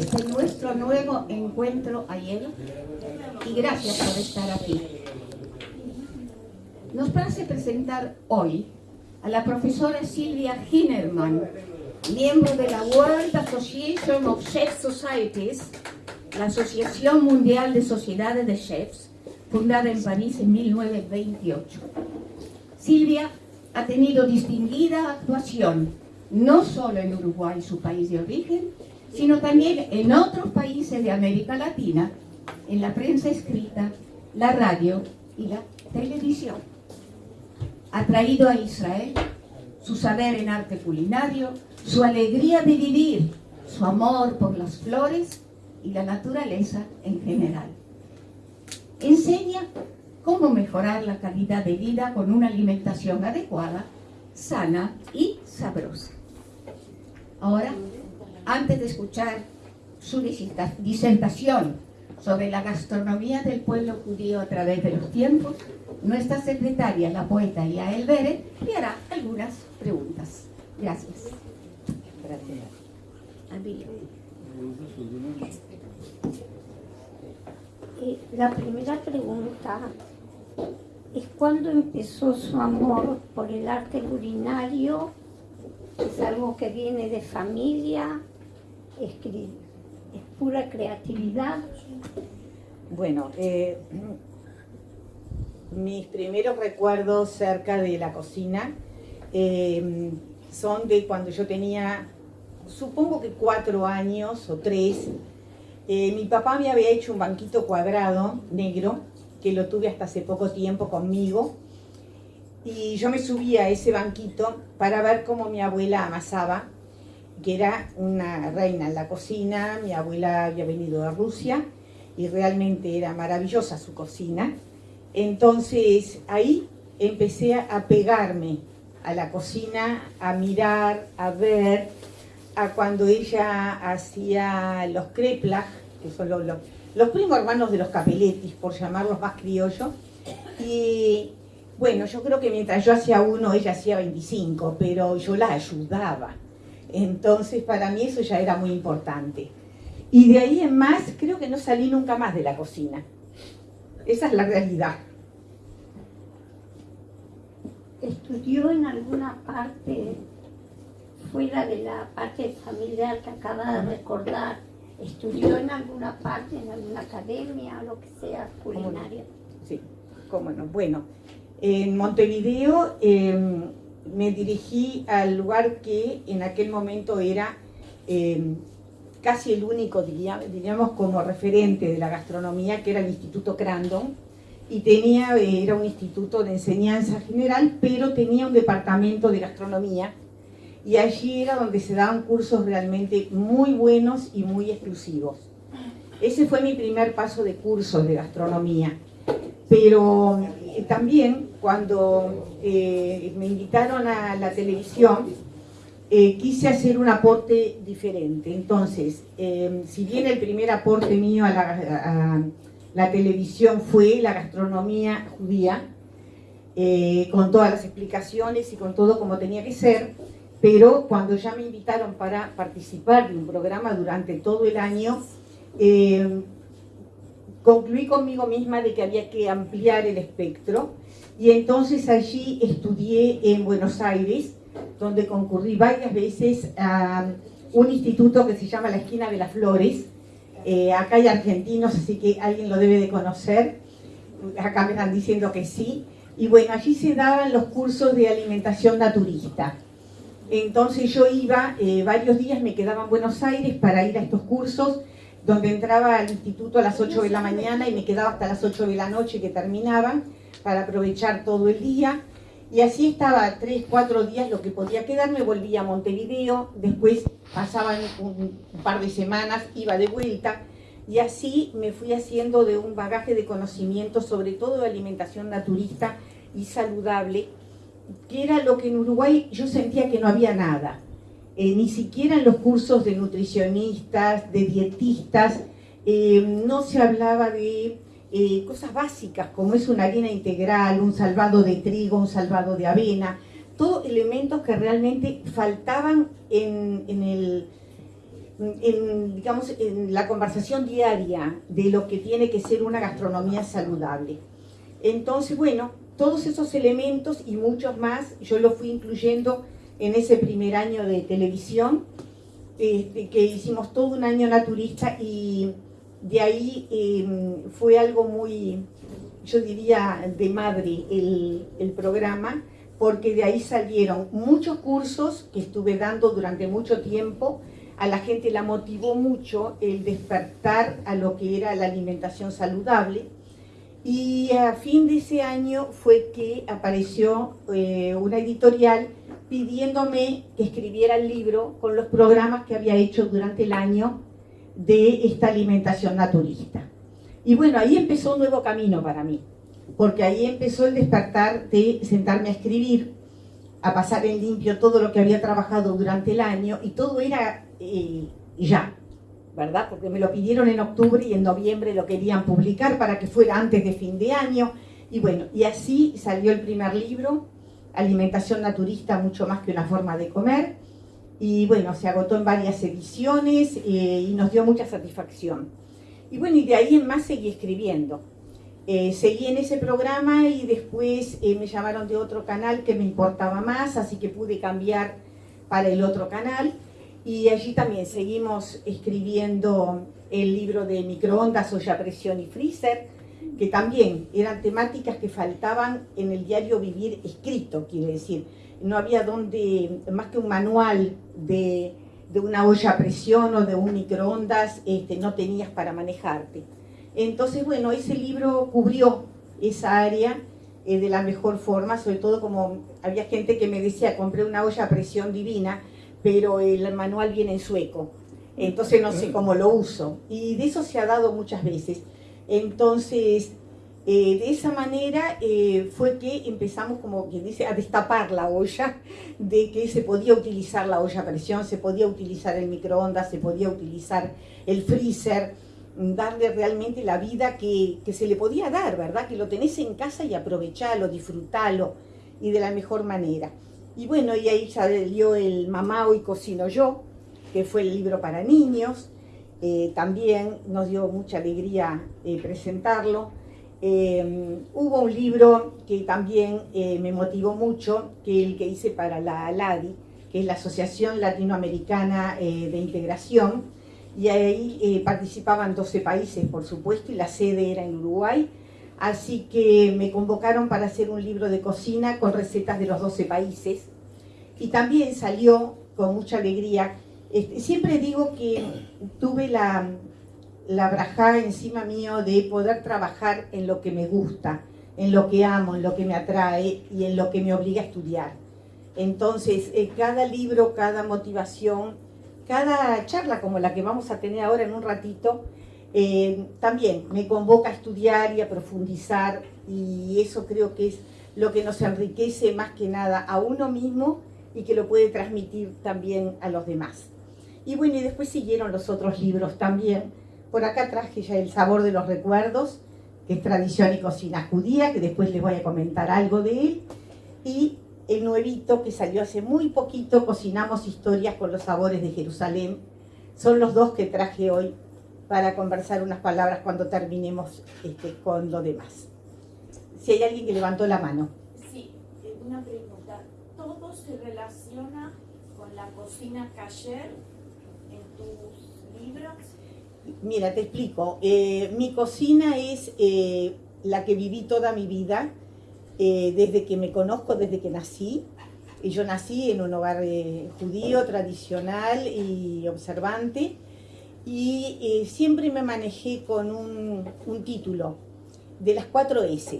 este nuestro nuevo encuentro ayer y gracias por estar aquí. Nos place presentar hoy a la profesora Silvia Hinerman, miembro de la World Association of Chef Societies, la Asociación Mundial de Sociedades de Chefs, fundada en París en 1928. Silvia ha tenido distinguida actuación, no solo en Uruguay, su país de origen, sino también en otros países de América Latina, en la prensa escrita, la radio y la televisión. Ha traído a Israel su saber en arte culinario, su alegría de vivir, su amor por las flores y la naturaleza en general. Enseña cómo mejorar la calidad de vida con una alimentación adecuada, sana y sabrosa. Ahora, antes de escuchar su disertación sobre la gastronomía del pueblo judío a través de los tiempos, nuestra secretaria, la poeta Yael Bere, le hará algunas preguntas. Gracias. Gracias. La primera pregunta es cuándo empezó su amor por el arte culinario, es algo que viene de familia, es, pura creatividad. Bueno, eh, mis primeros recuerdos cerca de la cocina eh, son de cuando yo tenía, supongo que cuatro años o tres. Eh, mi papá me había hecho un banquito cuadrado, negro, que lo tuve hasta hace poco tiempo conmigo. Y yo me subía a ese banquito para ver cómo mi abuela amasaba, que era una reina en la cocina, mi abuela había venido de Rusia y realmente era maravillosa su cocina. Entonces ahí empecé a pegarme a la cocina, a mirar, a ver, a cuando ella hacía los kreplach, que son los, los, primos hermanos de los capeletis, por llamarlos más criollos. Y bueno, yo creo que mientras yo hacía uno, ella hacía 25, pero yo la ayudaba. Entonces para mí eso ya era muy importante. Y de ahí en más, creo que no salí nunca más de la cocina. Esa es la realidad. ¿Estudió en alguna parte, fuera de la parte familiar que acaba de recordar, estudió en alguna parte, en alguna academia o lo que sea culinaria? Sí, cómo no. Bueno, en Montevideo em, me dirigí al lugar que en aquel momento era em, casi el único, diríamos, como referente de la gastronomía, que era el Instituto Crandon, y tenía, era un instituto de enseñanza general, pero tenía un departamento de gastronomía, y allí era donde se daban cursos realmente muy buenos y muy exclusivos. Ese fue mi primer paso de cursos de gastronomía. Pero eh, también cuando eh, me invitaron a la televisión, eh, quise hacer un aporte diferente. Entonces, si bien el primer aporte mío a la, televisión fue la gastronomía judía, con todas las explicaciones y con todo como tenía que ser, pero cuando ya me invitaron para participar de un programa durante todo el año, concluí conmigo misma de que había que ampliar el espectro y entonces allí estudié en Buenos Aires, donde concurrí varias veces a un instituto que se llama La Esquina de las Flores. Eh, acá hay argentinos, así que alguien lo debe de conocer. Acá me están diciendo que sí. Y bueno, allí se daban los cursos de alimentación naturista. Entonces yo iba, eh, varios días me quedaba en Buenos Aires para ir a estos cursos donde entraba al instituto a las 8 de la mañana y me quedaba hasta las 8 de la noche que terminaban para aprovechar todo el día. Y así estaba tres, cuatro días lo que podía quedarme, volvía a Montevideo, después pasaban un, par de semanas, iba de vuelta, y así me fui haciendo de un bagaje de conocimiento, sobre todo de alimentación naturista y saludable, que era lo que en Uruguay yo sentía que no había nada. Eh, ni siquiera en los cursos de nutricionistas, de dietistas, eh, no se hablaba de eh, cosas básicas como es una harina integral, un salvado de trigo, un salvado de avena, todos elementos que realmente faltaban en, el, la conversación diaria de lo que tiene que ser una gastronomía saludable. Entonces, bueno, todos esos elementos y muchos más, yo los fui incluyendo en ese primer año de televisión, este, que hicimos todo un año naturista y de ahí em, fue algo muy, yo diría, de madre el, el programa, porque de ahí salieron muchos cursos que estuve dando durante mucho tiempo, a la gente la motivó mucho el despertar a lo que era la alimentación saludable. Y a fin de ese año fue que apareció eh, una editorial pidiéndome que escribiera el libro con los programas que había hecho durante el año de esta alimentación naturista. Y bueno, ahí empezó un nuevo camino para mí, porque ahí empezó el despertar de sentarme a escribir, a pasar en limpio todo lo que había trabajado durante el año y todo era y, ya, ¿verdad? Porque me lo pidieron en octubre y en noviembre lo querían publicar para que fuera antes de fin de año. Y bueno, y así salió el primer libro, Alimentación Naturista, mucho más que una forma de comer. Y bueno, se agotó en varias ediciones eh, y nos dio mucha satisfacción. Y bueno, y de ahí en más seguí escribiendo. Eh, seguí en ese programa y después eh, me llamaron de otro canal que me importaba más, así que pude cambiar para el otro canal. Y allí también seguimos escribiendo el libro de microondas, olla presión y freezer, que también eran temáticas que faltaban en el diario vivir escrito, quiere decir. No había donde, más que un manual de, una olla a presión o de un microondas, este, no tenías para manejarte. Entonces, bueno, ese libro cubrió esa área eh, de la mejor forma, sobre todo como había gente que me decía, compré una olla a presión divina, pero el manual viene en sueco, entonces no sé mm. cómo lo uso. Y de eso se ha dado muchas veces. Entonces, eh, de esa manera eh, fue que empezamos, como quien dice, a destapar la olla, de que se podía utilizar la olla a presión, se podía utilizar el microondas, se podía utilizar el freezer, darle realmente la vida que, se le podía dar, ¿verdad? Que lo tenés en casa y aprovechalo, disfrutalo, y de la mejor manera. Y bueno, y ahí salió el Mamá Hoy Cocino Yo, que fue el libro para niños. Eh, también nos dio mucha alegría presentarlo. Eh, hubo un libro que también me motivó mucho, que el que hice para la ALADI, que es la Asociación Latinoamericana de Integración, y ahí participaban 12 países, por supuesto, y la sede era en Uruguay, Así que me convocaron para hacer un libro de cocina con recetas de los 12 países. Y también salió con mucha alegría. Este, siempre digo que tuve la, la braja encima mío de poder trabajar en lo que me gusta, en lo que amo, en lo que me atrae y en lo que me obliga a estudiar. Entonces, eh, cada libro, cada motivación, cada charla como la que vamos a tener ahora en un ratito, eh, también me convoca a estudiar y a profundizar y eso creo que es lo que nos enriquece más que nada a uno mismo y que lo puede transmitir también a los demás. Y bueno, y después siguieron los otros libros también. Por acá traje ya El sabor de los recuerdos, que es tradición y cocina judía, que después les voy a comentar algo de él. Y el nuevito que salió hace muy poquito, Cocinamos historias con los sabores de Jerusalén. Son los dos que traje hoy para conversar unas palabras cuando terminemos este, con lo demás. Si hay alguien que levantó la mano. Sí, una pregunta. ¿Todo se relaciona con la cocina kasher en tus libros? Mira, te explico. Eh, mi cocina es eh, la que viví toda mi vida, desde que me conozco, desde que nací. Yo nací en un hogar judío, tradicional y observante y eh, siempre me manejé con un, un título de las cuatro S.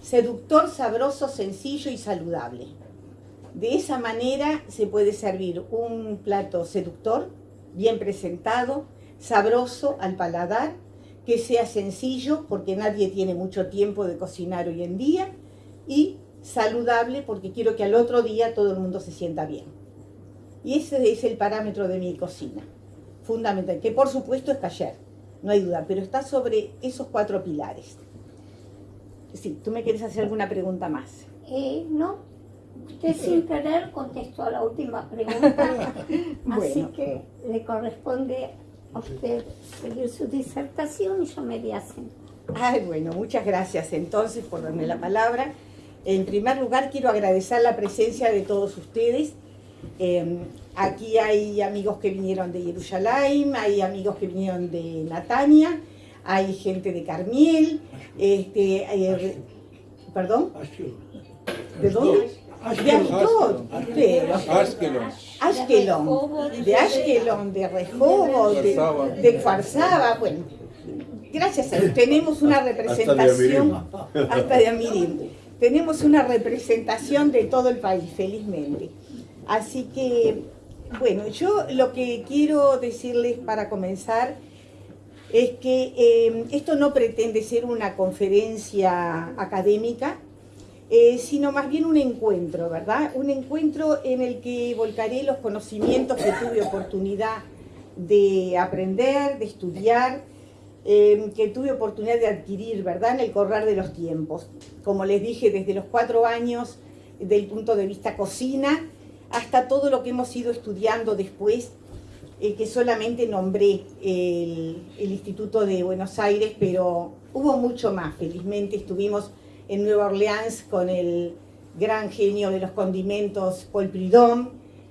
Seductor, sabroso, sencillo y saludable. De esa manera se puede servir un plato seductor, bien presentado, sabroso al paladar, que sea sencillo porque nadie tiene mucho tiempo de cocinar hoy en día y saludable porque quiero que al otro día todo el mundo se sienta bien. Y ese es el parámetro de mi cocina fundamental, que por supuesto es taller, no hay duda, pero está sobre esos cuatro pilares. Sí, ¿tú me quieres hacer alguna pregunta más? Eh, no, Usted sin querer contestó a la última pregunta, así Bueno. que le corresponde a usted seguir su disertación y yo me di así. Ay, bueno, muchas gracias entonces por darme la palabra. En primer lugar, quiero agradecer la presencia de todos ustedes. Eh, aquí hay amigos que vinieron de Jerusalén, hay amigos que vinieron de Natania, hay gente de Carmiel, este, eh, ¿perdón? ¿De dónde? De Ashdod, pero- Ashkelon. De Ashkelon, de Rehoboth, de, de Kfar Saba, bueno, gracias a Dios, tenemos una representación, hasta de Amirim, tenemos una representación de todo el país, felizmente. Así que, bueno, yo lo que quiero decirles para comenzar es que eh, esto no pretende ser una conferencia académica, eh, sino más bien un encuentro, ¿verdad? Un encuentro en el que volcaré los conocimientos que tuve oportunidad de aprender, de estudiar, eh, que tuve oportunidad de adquirir, ¿verdad? En el correr de los tiempos. Como les dije, desde los cuatro años, del punto de vista cocina, hasta todo lo que hemos ido estudiando después, eh, que solamente nombré el, el Instituto de Buenos Aires, pero hubo mucho más. Felizmente estuvimos en Nueva Orleans con el gran genio de los condimentos Paul Prudhomme,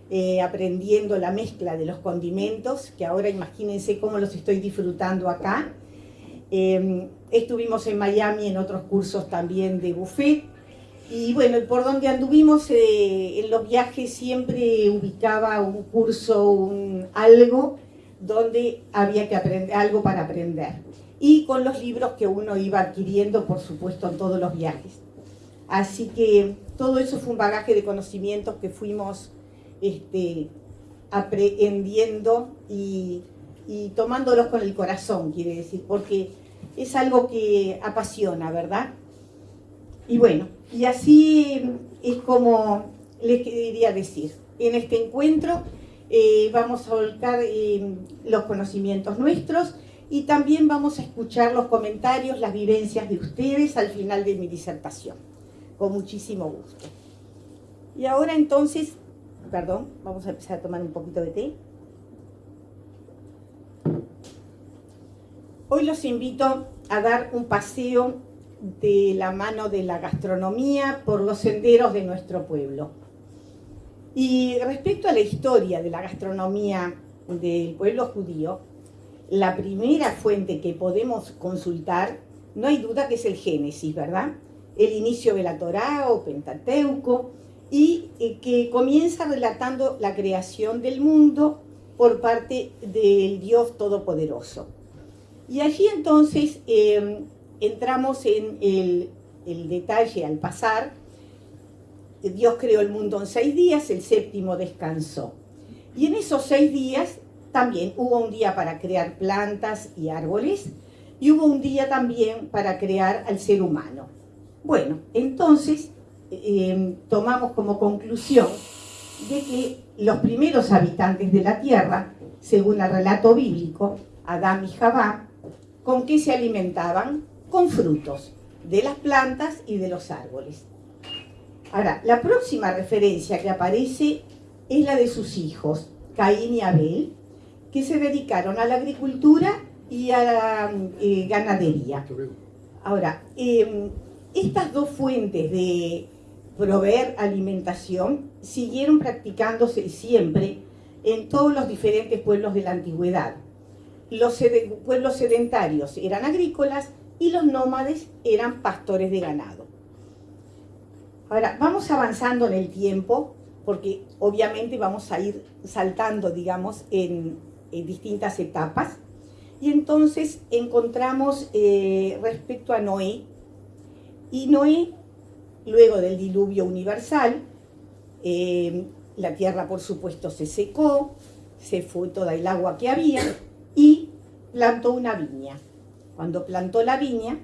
eh, aprendiendo la mezcla de los condimentos, que ahora imagínense cómo los estoy disfrutando acá. Eh, estuvimos en Miami en otros cursos también de buffet. Y bueno, por donde anduvimos eh, en los viajes siempre ubicaba un curso, un algo donde había que aprender, algo para aprender. Y con los libros que uno iba adquiriendo, por supuesto, en todos los viajes. Así que todo eso fue un bagaje de conocimientos que fuimos este, aprendiendo y, y tomándolos con el corazón, quiere decir, porque es algo que apasiona, ¿verdad? Y bueno, y así es como les quería decir. En este encuentro eh, vamos a volcar eh, los conocimientos nuestros y también vamos a escuchar los comentarios, las vivencias de ustedes al final de mi disertación, con muchísimo gusto. Y ahora entonces, perdón, vamos a empezar a tomar un poquito de té. Hoy los invito a dar un paseo de la mano de la gastronomía por los senderos de nuestro pueblo. Y respecto a la historia de la gastronomía del pueblo judío, la primera fuente que podemos consultar, no hay duda que es el Génesis, ¿verdad? El inicio de la Torá o Pentateuco, y eh, que comienza relatando la creación del mundo por parte del Dios Todopoderoso. Y allí entonces eh, entramos en el, el detalle al pasar. Dios creó el mundo en seis días, el séptimo descansó. Y en esos seis días también hubo un día para crear plantas y árboles y hubo un día también para crear al ser humano. Bueno, entonces eh, tomamos como conclusión de que los primeros habitantes de la tierra, según el relato bíblico, Adán y Jabá, ¿con qué se alimentaban? Con frutos de las plantas y de los árboles. Ahora, la próxima referencia que aparece es la de sus hijos, Caín y Abel, que se dedicaron a la agricultura y a la eh, ganadería. Ahora, eh, estas dos fuentes de proveer alimentación siguieron practicándose siempre en todos los diferentes pueblos de la antigüedad. Los sed- pueblos sedentarios eran agrícolas y los nómades eran pastores de ganado. Ahora, vamos avanzando en el tiempo, porque obviamente vamos a ir saltando, digamos, en, en distintas etapas. Y entonces encontramos eh, respecto a Noé, y Noé, luego del diluvio universal, eh, la tierra por supuesto se secó, se fue toda el agua que había y plantó una viña. Cuando plantó la viña,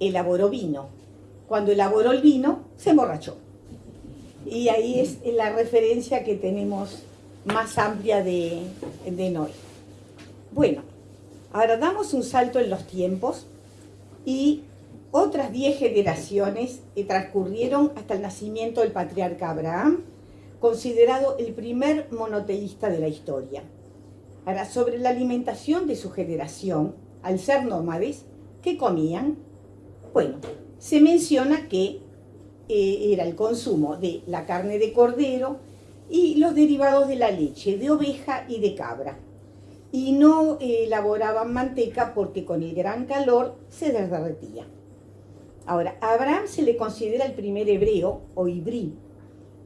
elaboró vino. Cuando elaboró el vino, se emborrachó. Y ahí es la referencia que tenemos más amplia de, de Noé. Bueno, ahora damos un salto en los tiempos y otras diez generaciones transcurrieron hasta el nacimiento del patriarca Abraham, considerado el primer monoteísta de la historia. Ahora, sobre la alimentación de su generación, al ser nómades, ¿qué comían? Bueno, se menciona que eh, era el consumo de la carne de cordero y los derivados de la leche, de oveja y de cabra. Y no eh, elaboraban manteca porque con el gran calor se derretía. Ahora, a Abraham se le considera el primer hebreo o ibrí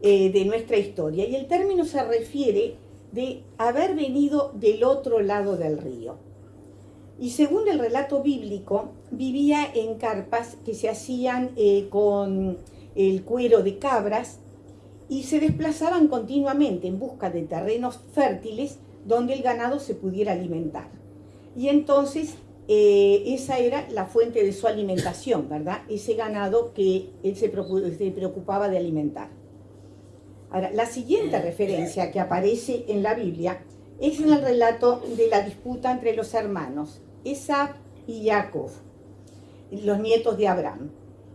eh, de nuestra historia y el término se refiere de haber venido del otro lado del río. Y según el relato bíblico, vivía en carpas que se hacían eh, con el cuero de cabras y se desplazaban continuamente en busca de terrenos fértiles donde el ganado se pudiera alimentar. Y entonces eh, esa era la fuente de su alimentación, ¿verdad? Ese ganado que él se preocupaba de alimentar. Ahora, la siguiente referencia que aparece en la Biblia es en el relato de la disputa entre los hermanos, Esab y Jacob, los nietos de Abraham.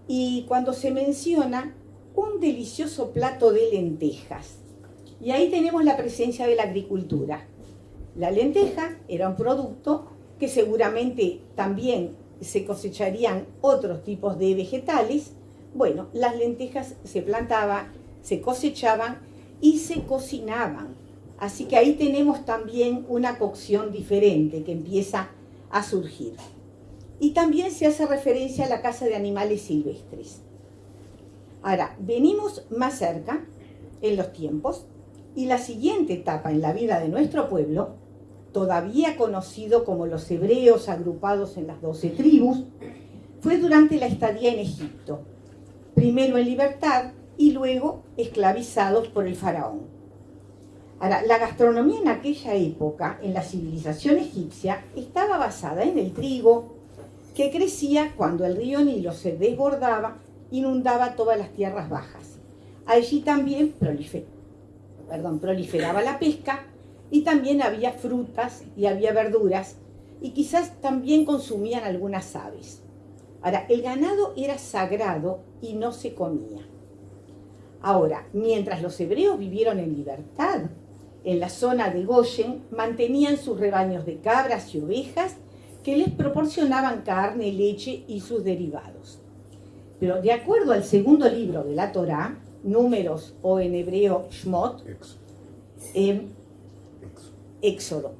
Y cuando se menciona un delicioso plato de lentejas. Y ahí tenemos la presencia de la agricultura. La lenteja era un producto que seguramente también se cosecharían otros tipos de vegetales. Bueno, las lentejas se plantaban se cosechaban y se cocinaban. Así que ahí tenemos también una cocción diferente que empieza a surgir. Y también se hace referencia a la caza de animales silvestres. Ahora, venimos más cerca en los tiempos y la siguiente etapa en la vida de nuestro pueblo, todavía conocido como los hebreos agrupados en las doce tribus, fue durante la estadía en Egipto, primero en libertad y luego esclavizados por el faraón. Ahora, la gastronomía en aquella época, en la civilización egipcia, estaba basada en el trigo, que crecía cuando el río Nilo se desbordaba, inundaba todas las tierras bajas. Allí también proliferaba la pesca y también había frutas y había verduras y quizás también consumían algunas aves. Ahora, el ganado era sagrado y no se comía. Ahora, mientras los hebreos vivieron en libertad, en la zona de Goshen mantenían sus rebaños de cabras y ovejas que les proporcionaban carne, leche y sus derivados. Pero de acuerdo al segundo libro de la Torá, números o en hebreo Shmot, eh, Éxodo,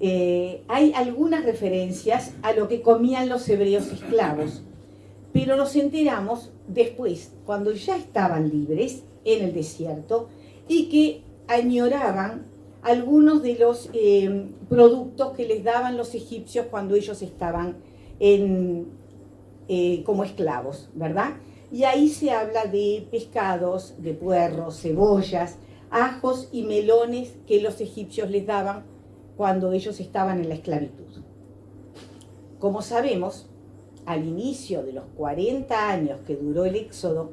eh, hay algunas referencias a lo que comían los hebreos esclavos, pero nos enteramos después, cuando ya estaban libres en el desierto y que añoraban algunos de los eh, productos que les daban los egipcios cuando ellos estaban en, eh, como esclavos, ¿verdad? Y ahí se habla de pescados, de puerros, cebollas, ajos y melones que los egipcios les daban cuando ellos estaban en la esclavitud. Como sabemos, al inicio de los 40 años que duró el éxodo,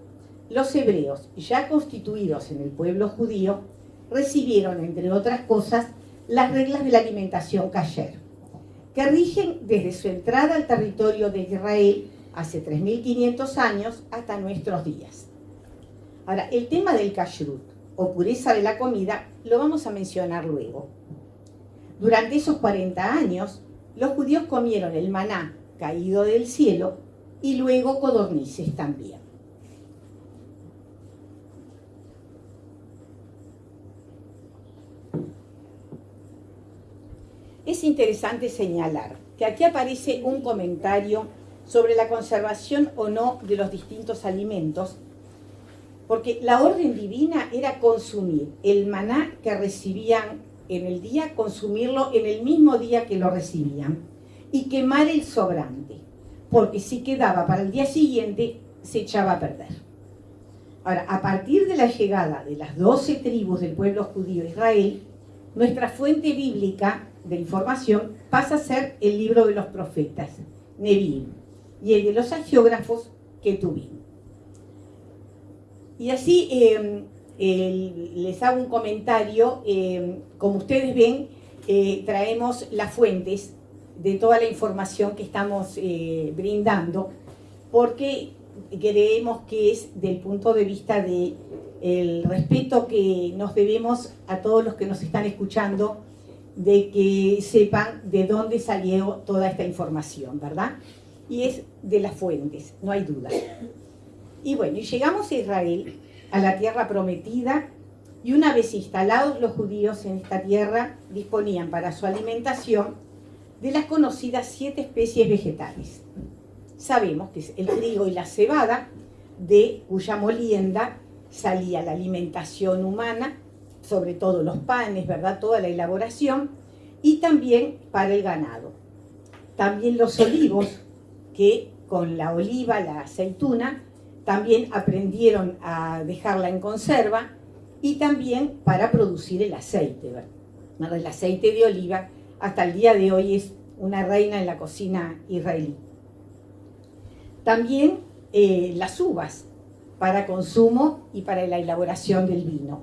los hebreos, ya constituidos en el pueblo judío, recibieron, entre otras cosas, las reglas de la alimentación kasher, que rigen desde su entrada al territorio de Israel hace 3.500 años hasta nuestros días. Ahora, el tema del kashrut, o pureza de la comida, lo vamos a mencionar luego. Durante esos 40 años, los judíos comieron el maná caído del cielo y luego codornices también. Es interesante señalar que aquí aparece un comentario sobre la conservación o no de los distintos alimentos, porque la orden divina era consumir el maná que recibían en el día, consumirlo en el mismo día que lo recibían y quemar el sobrante, porque si quedaba para el día siguiente se echaba a perder. Ahora, a partir de la llegada de las doce tribus del pueblo judío Israel, nuestra fuente bíblica de información pasa a ser el libro de los profetas, Nevi'im, y el de los agiógrafos, Ketubim. Y así em, les hago un comentario, em, como ustedes ven, eh, traemos las fuentes de toda la información que estamos eh, brindando porque creemos que es del punto de vista de el respeto que nos debemos a todos los que nos están escuchando, de que sepan de dónde salió toda esta información, ¿verdad? Y es de las fuentes, no hay duda. Y bueno, llegamos a Israel, a la tierra prometida, y una vez instalados los judíos en esta tierra, disponían para su alimentación de las conocidas siete especies vegetales. Sabemos que es el trigo y la cebada, de cuya molienda salía la alimentación humana, sobre todo los panes, ¿verdad? Toda la elaboración, y también para el ganado. También los olivos, que con la oliva, la aceituna, también aprendieron a dejarla en conserva, y también para producir el aceite. ¿verdad? El aceite de oliva hasta el día de hoy es una reina en la cocina israelí. También eh, las uvas para consumo y para la elaboración del vino.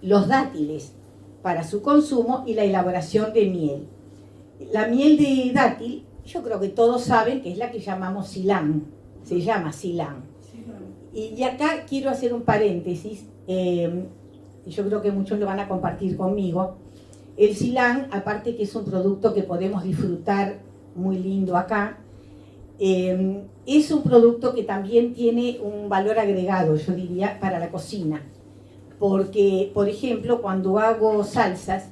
Los dátiles para su consumo y la elaboración de miel. La miel de dátil, yo creo que todos saben que es la que llamamos silán, se llama silán. Y acá quiero hacer un paréntesis eh, yo creo que muchos lo van a compartir conmigo. El silán, aparte que es un producto que podemos disfrutar muy lindo acá, eh, es un producto que también tiene un valor agregado, yo diría, para la cocina. Porque, por ejemplo, cuando hago salsas,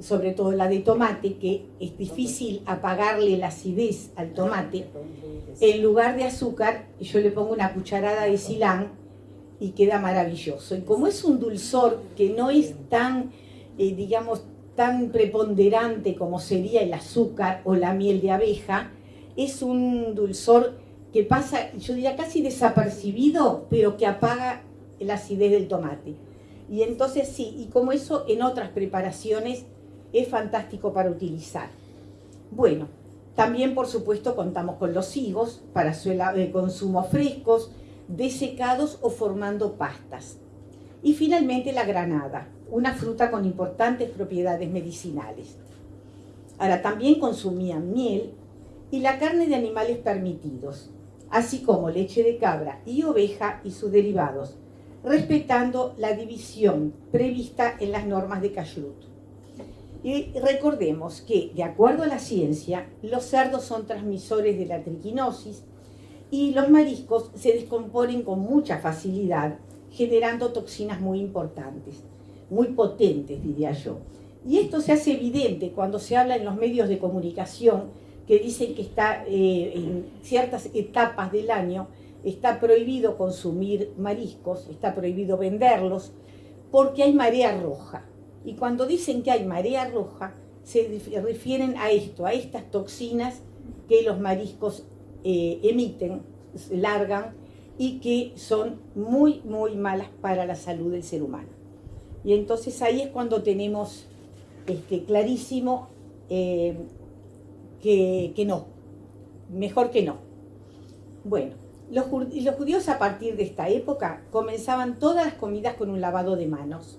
sobre todo la de tomate, que es difícil apagarle la acidez al tomate, en lugar de azúcar, yo le pongo una cucharada de silán y queda maravilloso. Y como es un dulzor que no es tan, eh, digamos, tan preponderante como sería el azúcar o la miel de abeja, es un dulzor que pasa, yo diría, casi desapercibido, pero que apaga la acidez del tomate. Y entonces sí, y como eso en otras preparaciones es fantástico para utilizar. Bueno, también por supuesto contamos con los higos para su eh, consumo frescos, desecados o formando pastas. Y finalmente la granada, una fruta con importantes propiedades medicinales. Ahora también consumían miel y la carne de animales permitidos, así como leche de cabra y oveja y sus derivados, respetando la división prevista en las normas de Kashrut. Y recordemos que, de acuerdo a la ciencia, los cerdos son transmisores de la triquinosis y los mariscos se descomponen con mucha facilidad, generando toxinas muy importantes, muy potentes, diría yo. Y esto se hace evidente cuando se habla en los medios de comunicación que dicen que eh, en ciertas etapas del año está prohibido consumir mariscos, está prohibido venderlos, porque hay marea roja. Y cuando dicen que hay marea roja, se refieren a esto, a estas toxinas que los mariscos eh, emiten, largan y que son muy, muy malas para la salud del ser humano. Y entonces ahí es cuando tenemos este, clarísimo eh, que, no, mejor que no. Bueno, los judíos a partir de esta época comenzaban todas las comidas con un lavado de manos.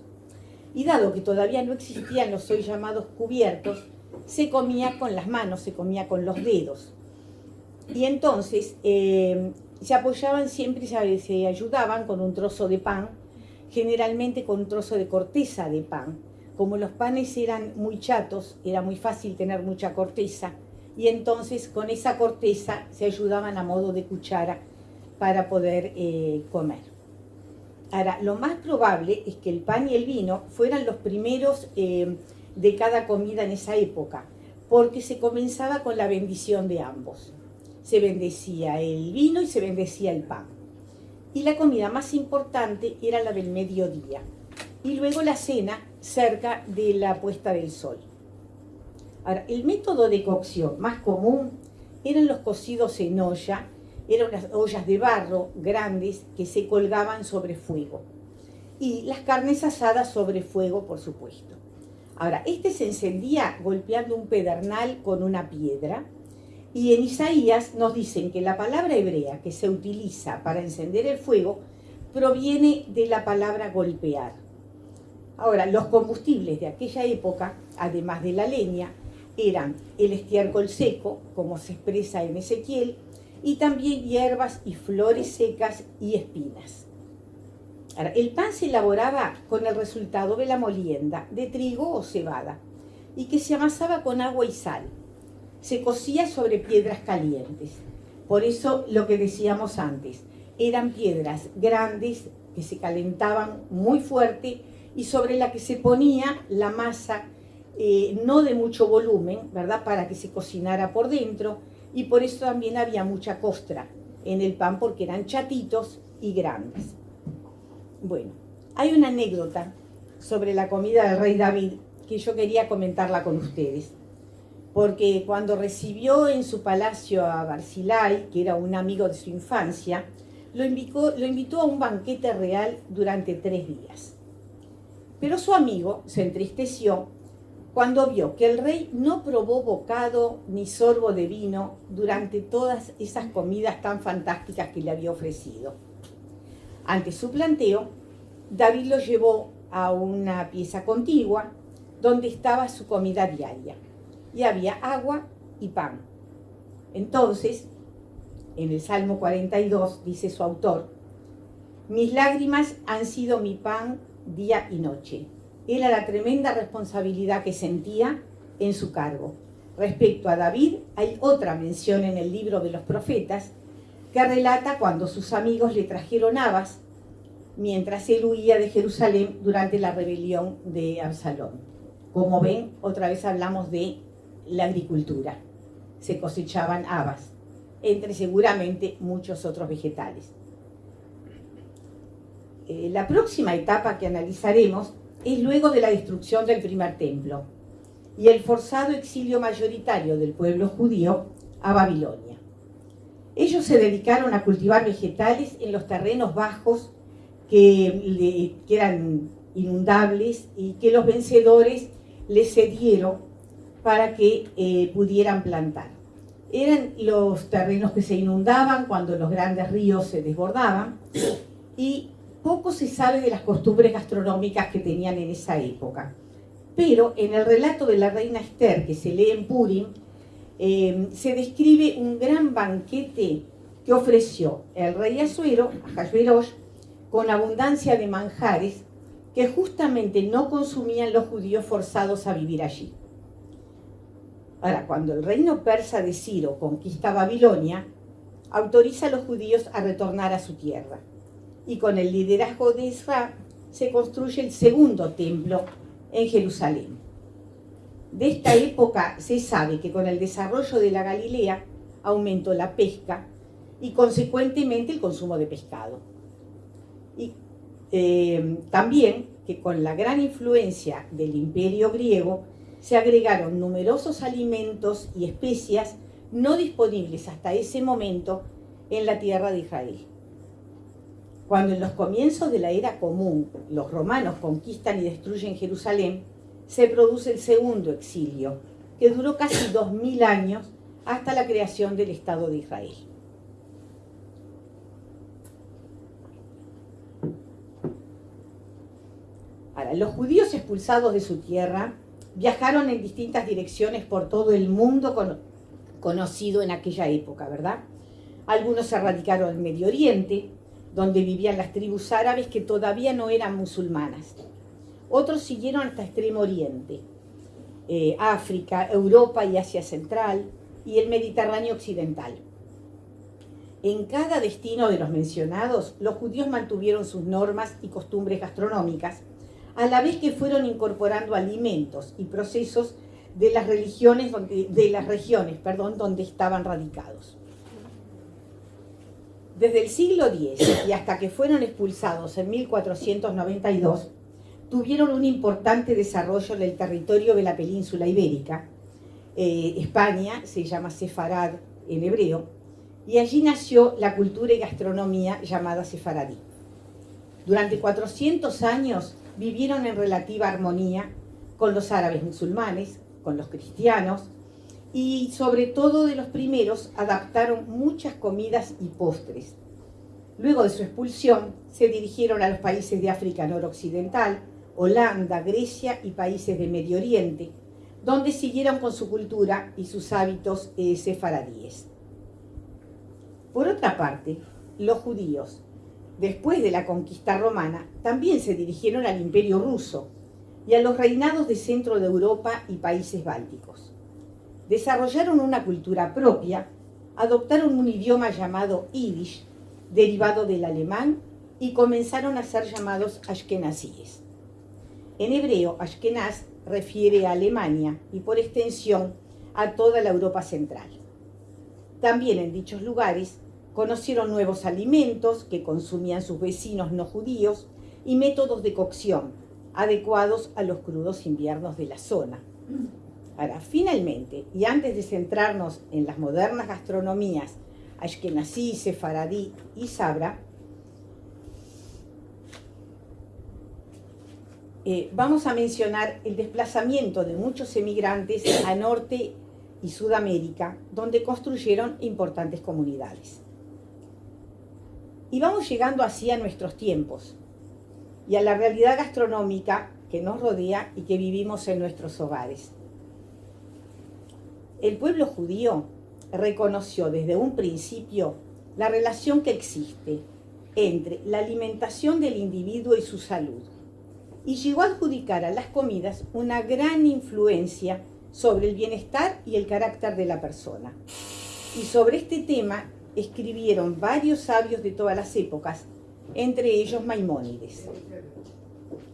Y dado que todavía no existían los hoy llamados cubiertos, se comía con las manos, se comía con los dedos. Y entonces eh, se apoyaban siempre, se, se ayudaban con un trozo de pan, generalmente con un trozo de corteza de pan. Como los panes eran muy chatos, era muy fácil tener mucha corteza, y entonces con esa corteza se ayudaban a modo de cuchara para poder eh, comer. Ahora, lo más probable es que el pan y el vino fueran los primeros eh, de cada comida en esa época, porque se comenzaba con la bendición de ambos se bendecía el vino y se bendecía el pan. Y la comida más importante era la del mediodía. Y luego la cena cerca de la puesta del sol. Ahora, el método de cocción más común eran los cocidos en olla, eran unas ollas de barro grandes que se colgaban sobre fuego. Y las carnes asadas sobre fuego, por supuesto. Ahora, este se encendía golpeando un pedernal con una piedra, y en Isaías nos dicen que la palabra hebrea que se utiliza para encender el fuego proviene de la palabra golpear. Ahora, los combustibles de aquella época, además de la leña, eran el estiércol seco, como se expresa en Ezequiel, y también hierbas y flores secas y espinas. el pan se elaboraba con el resultado de la molienda de trigo o cebada y que se amasaba con agua y sal. Se cocía sobre piedras calientes. Por eso lo que decíamos antes, eran piedras grandes que se calentaban muy fuerte y sobre la que se ponía la masa eh, no de mucho volumen, ¿verdad? Para que se cocinara por dentro y por eso también había mucha costra en el pan porque eran chatitos y grandes. Bueno, hay una anécdota sobre la comida del rey David que yo quería comentarla con ustedes. Porque cuando recibió en su palacio a Barzilai, que era un amigo de su infancia, lo invitó, lo invitó a un banquete real durante tres días. Pero su amigo se entristeció cuando vio que el rey no probó bocado ni sorbo de vino durante todas esas comidas tan fantásticas que le había ofrecido. Ante su planteo, David lo llevó a una pieza contigua donde estaba su comida diaria y había agua y pan. Entonces, en el Salmo 42 dice su autor, mis lágrimas han sido mi pan día y noche. Era la tremenda responsabilidad que sentía en su cargo. Respecto a David, hay otra mención en el libro de los profetas que relata cuando sus amigos le trajeron habas mientras él huía de Jerusalén durante la rebelión de Absalón. Como ven, otra vez hablamos de la agricultura. Se cosechaban habas, entre seguramente muchos otros vegetales. Eh, la próxima etapa que analizaremos es luego de la destrucción del primer templo y el forzado exilio mayoritario del pueblo judío a Babilonia. Ellos se dedicaron a cultivar vegetales en los terrenos bajos que, que eran inundables y que los vencedores les cedieron para que eh, pudieran plantar. Eran los terrenos que se inundaban cuando los grandes ríos se desbordaban y poco se sabe de las costumbres gastronómicas que tenían en esa época. Pero en el relato de la reina Esther, que se lee en Purim, eh, se describe un gran banquete que ofreció el rey Azuero, Hashverosh, con abundancia de manjares que justamente no consumían los judíos forzados a vivir allí. Ahora, cuando el reino persa de Ciro conquista Babilonia, autoriza a los judíos a retornar a su tierra. Y con el liderazgo de Israel se construye el segundo templo en Jerusalén. De esta época se sabe que con el desarrollo de la Galilea aumentó la pesca y consecuentemente el consumo de pescado. Y eh, también que con la gran influencia del imperio griego se agregaron numerosos alimentos y especias no disponibles hasta ese momento en la tierra de Israel. Cuando en los comienzos de la era común los romanos conquistan y destruyen Jerusalén, se produce el segundo exilio, que duró casi dos mil años hasta la creación del Estado de Israel. los judíos expulsados de su tierra viajaron en distintas direcciones por todo el mundo conocido en aquella época, ¿verdad? Algunos se radicaron en Medio Oriente, donde vivían las tribus árabes que todavía no eran musulmanas. Otros siguieron hasta Extremo Oriente, eh, África, Europa y Asia Central, y el Mediterráneo Occidental. En cada destino de los mencionados, los judíos mantuvieron sus normas y costumbres gastronómicas, a la vez que fueron incorporando alimentos y procesos de las religiones donde, de las regiones perdón, donde estaban radicados. Desde el siglo X y hasta que fueron expulsados en 1492, tuvieron un importante desarrollo en el territorio de la península ibérica. Eh, España se llama Sefarad en hebreo, y allí nació la cultura y gastronomía llamada sefaradí. Durante 400 años vivieron en relativa armonía con los árabes musulmanes, con los cristianos, y sobre todo de los primeros adaptaron muchas comidas y postres. Luego de su expulsión, se dirigieron a los países de África noroccidental, Holanda, Grecia y países de Medio Oriente, donde siguieron con su cultura y sus hábitos sefaradíes. Por otra parte, los judíos, después de la conquista romana, también se dirigieron al imperio ruso y a los reinados de centro de Europa y países bálticos. Desarrollaron una cultura propia, adoptaron un idioma llamado Yiddish, derivado del alemán, y comenzaron a ser llamados ashkenazíes. En hebreo, ashkenaz refiere a Alemania y por extensión a toda la Europa central. También en dichos lugares conocieron nuevos alimentos que consumían sus vecinos no judíos y métodos de cocción adecuados a los crudos inviernos de la zona. Ahora, finalmente, y antes de centrarnos en las modernas gastronomías ashkenazí, sefaradí y sabra, eh, vamos a mencionar el desplazamiento de muchos emigrantes a Norte y Sudamérica, donde construyeron importantes comunidades. Y vamos llegando así a nuestros tiempos y a la realidad gastronómica que nos rodea y que vivimos en nuestros hogares. El pueblo judío reconoció desde un principio la relación que existe entre la alimentación del individuo y su salud y llegó a adjudicar a las comidas una gran influencia sobre el bienestar y el carácter de la persona. Y sobre este tema escribieron varios sabios de todas las épocas, entre ellos Maimónides.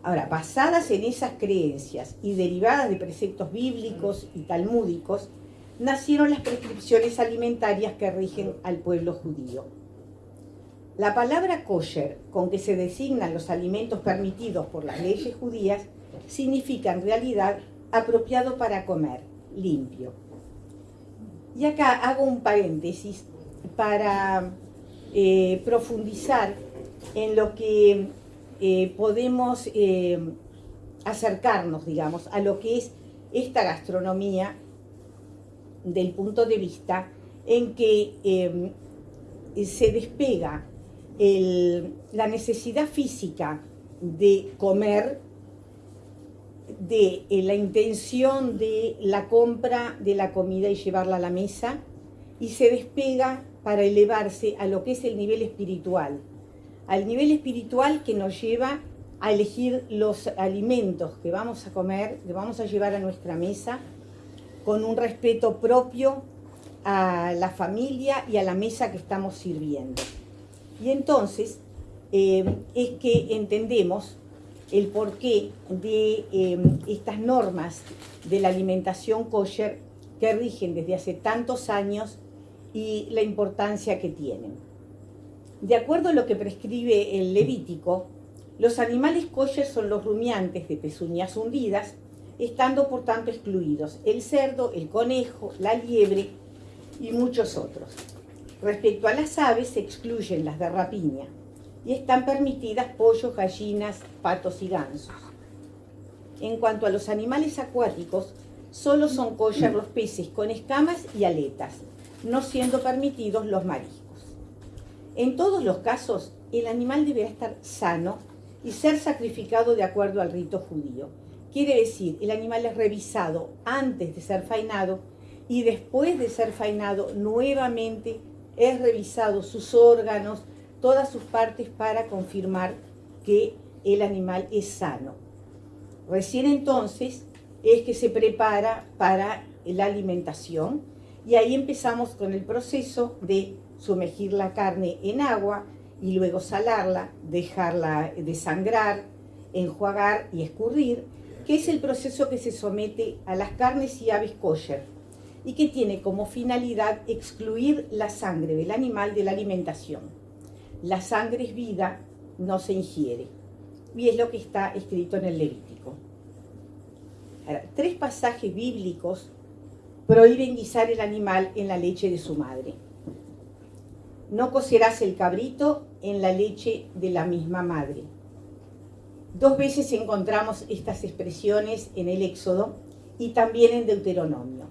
Ahora, basadas en esas creencias y derivadas de preceptos bíblicos y talmúdicos, nacieron las prescripciones alimentarias que rigen al pueblo judío. La palabra kosher, con que se designan los alimentos permitidos por las leyes judías, significa en realidad apropiado para comer, limpio. Y acá hago un paréntesis para eh, profundizar en lo que eh, podemos eh, acercarnos, digamos, a lo que es esta gastronomía del punto de vista en que se despega la necesidad física de comer de la intención de la compra de la comida y llevarla a la mesa y se despega para elevarse a lo que es el nivel espiritual, al nivel espiritual que nos lleva a elegir los alimentos que vamos a comer, que vamos a llevar a nuestra mesa, con un respeto propio a la familia y a la mesa que estamos sirviendo. Y entonces eh, es que entendemos el porqué de eh, estas normas de la alimentación kosher que rigen desde hace tantos años y la importancia que tienen. De acuerdo a lo que prescribe el Levítico, los animales kosher son los rumiantes de pezuñas hundidas, estando por tanto excluidos el cerdo, el conejo, la liebre y muchos otros. Respecto a las aves, se excluyen las de rapiña y están permitidas pollos, gallinas, patos y gansos. En cuanto a los animales acuáticos, solo son kosher los peces con escamas y aletas, no siendo permitidos los mariscos. En todos los casos, el animal deberá estar sano y ser sacrificado de acuerdo al rito judío. Quiere decir, el animal es revisado antes de ser fainado y después de ser fainado nuevamente es revisado sus órganos, todas sus partes para confirmar que el animal es sano. Recién entonces es que se prepara para la alimentación y ahí empezamos con el proceso de sumergir la carne en agua y luego salarla, dejarla desangrar, enjuagar y escurrir, que es el proceso que se somete a las carnes y aves kosher y que tiene como finalidad excluir la sangre del animal de la alimentación. La sangre es vida, no se ingiere. Y es lo que está escrito en el Levítico. tres pasajes bíblicos prohíben guisar el animal en la leche de su madre. No cocerás el cabrito en la leche de la misma madre. Dos veces encontramos estas expresiones en el Éxodo y también en Deuteronomio.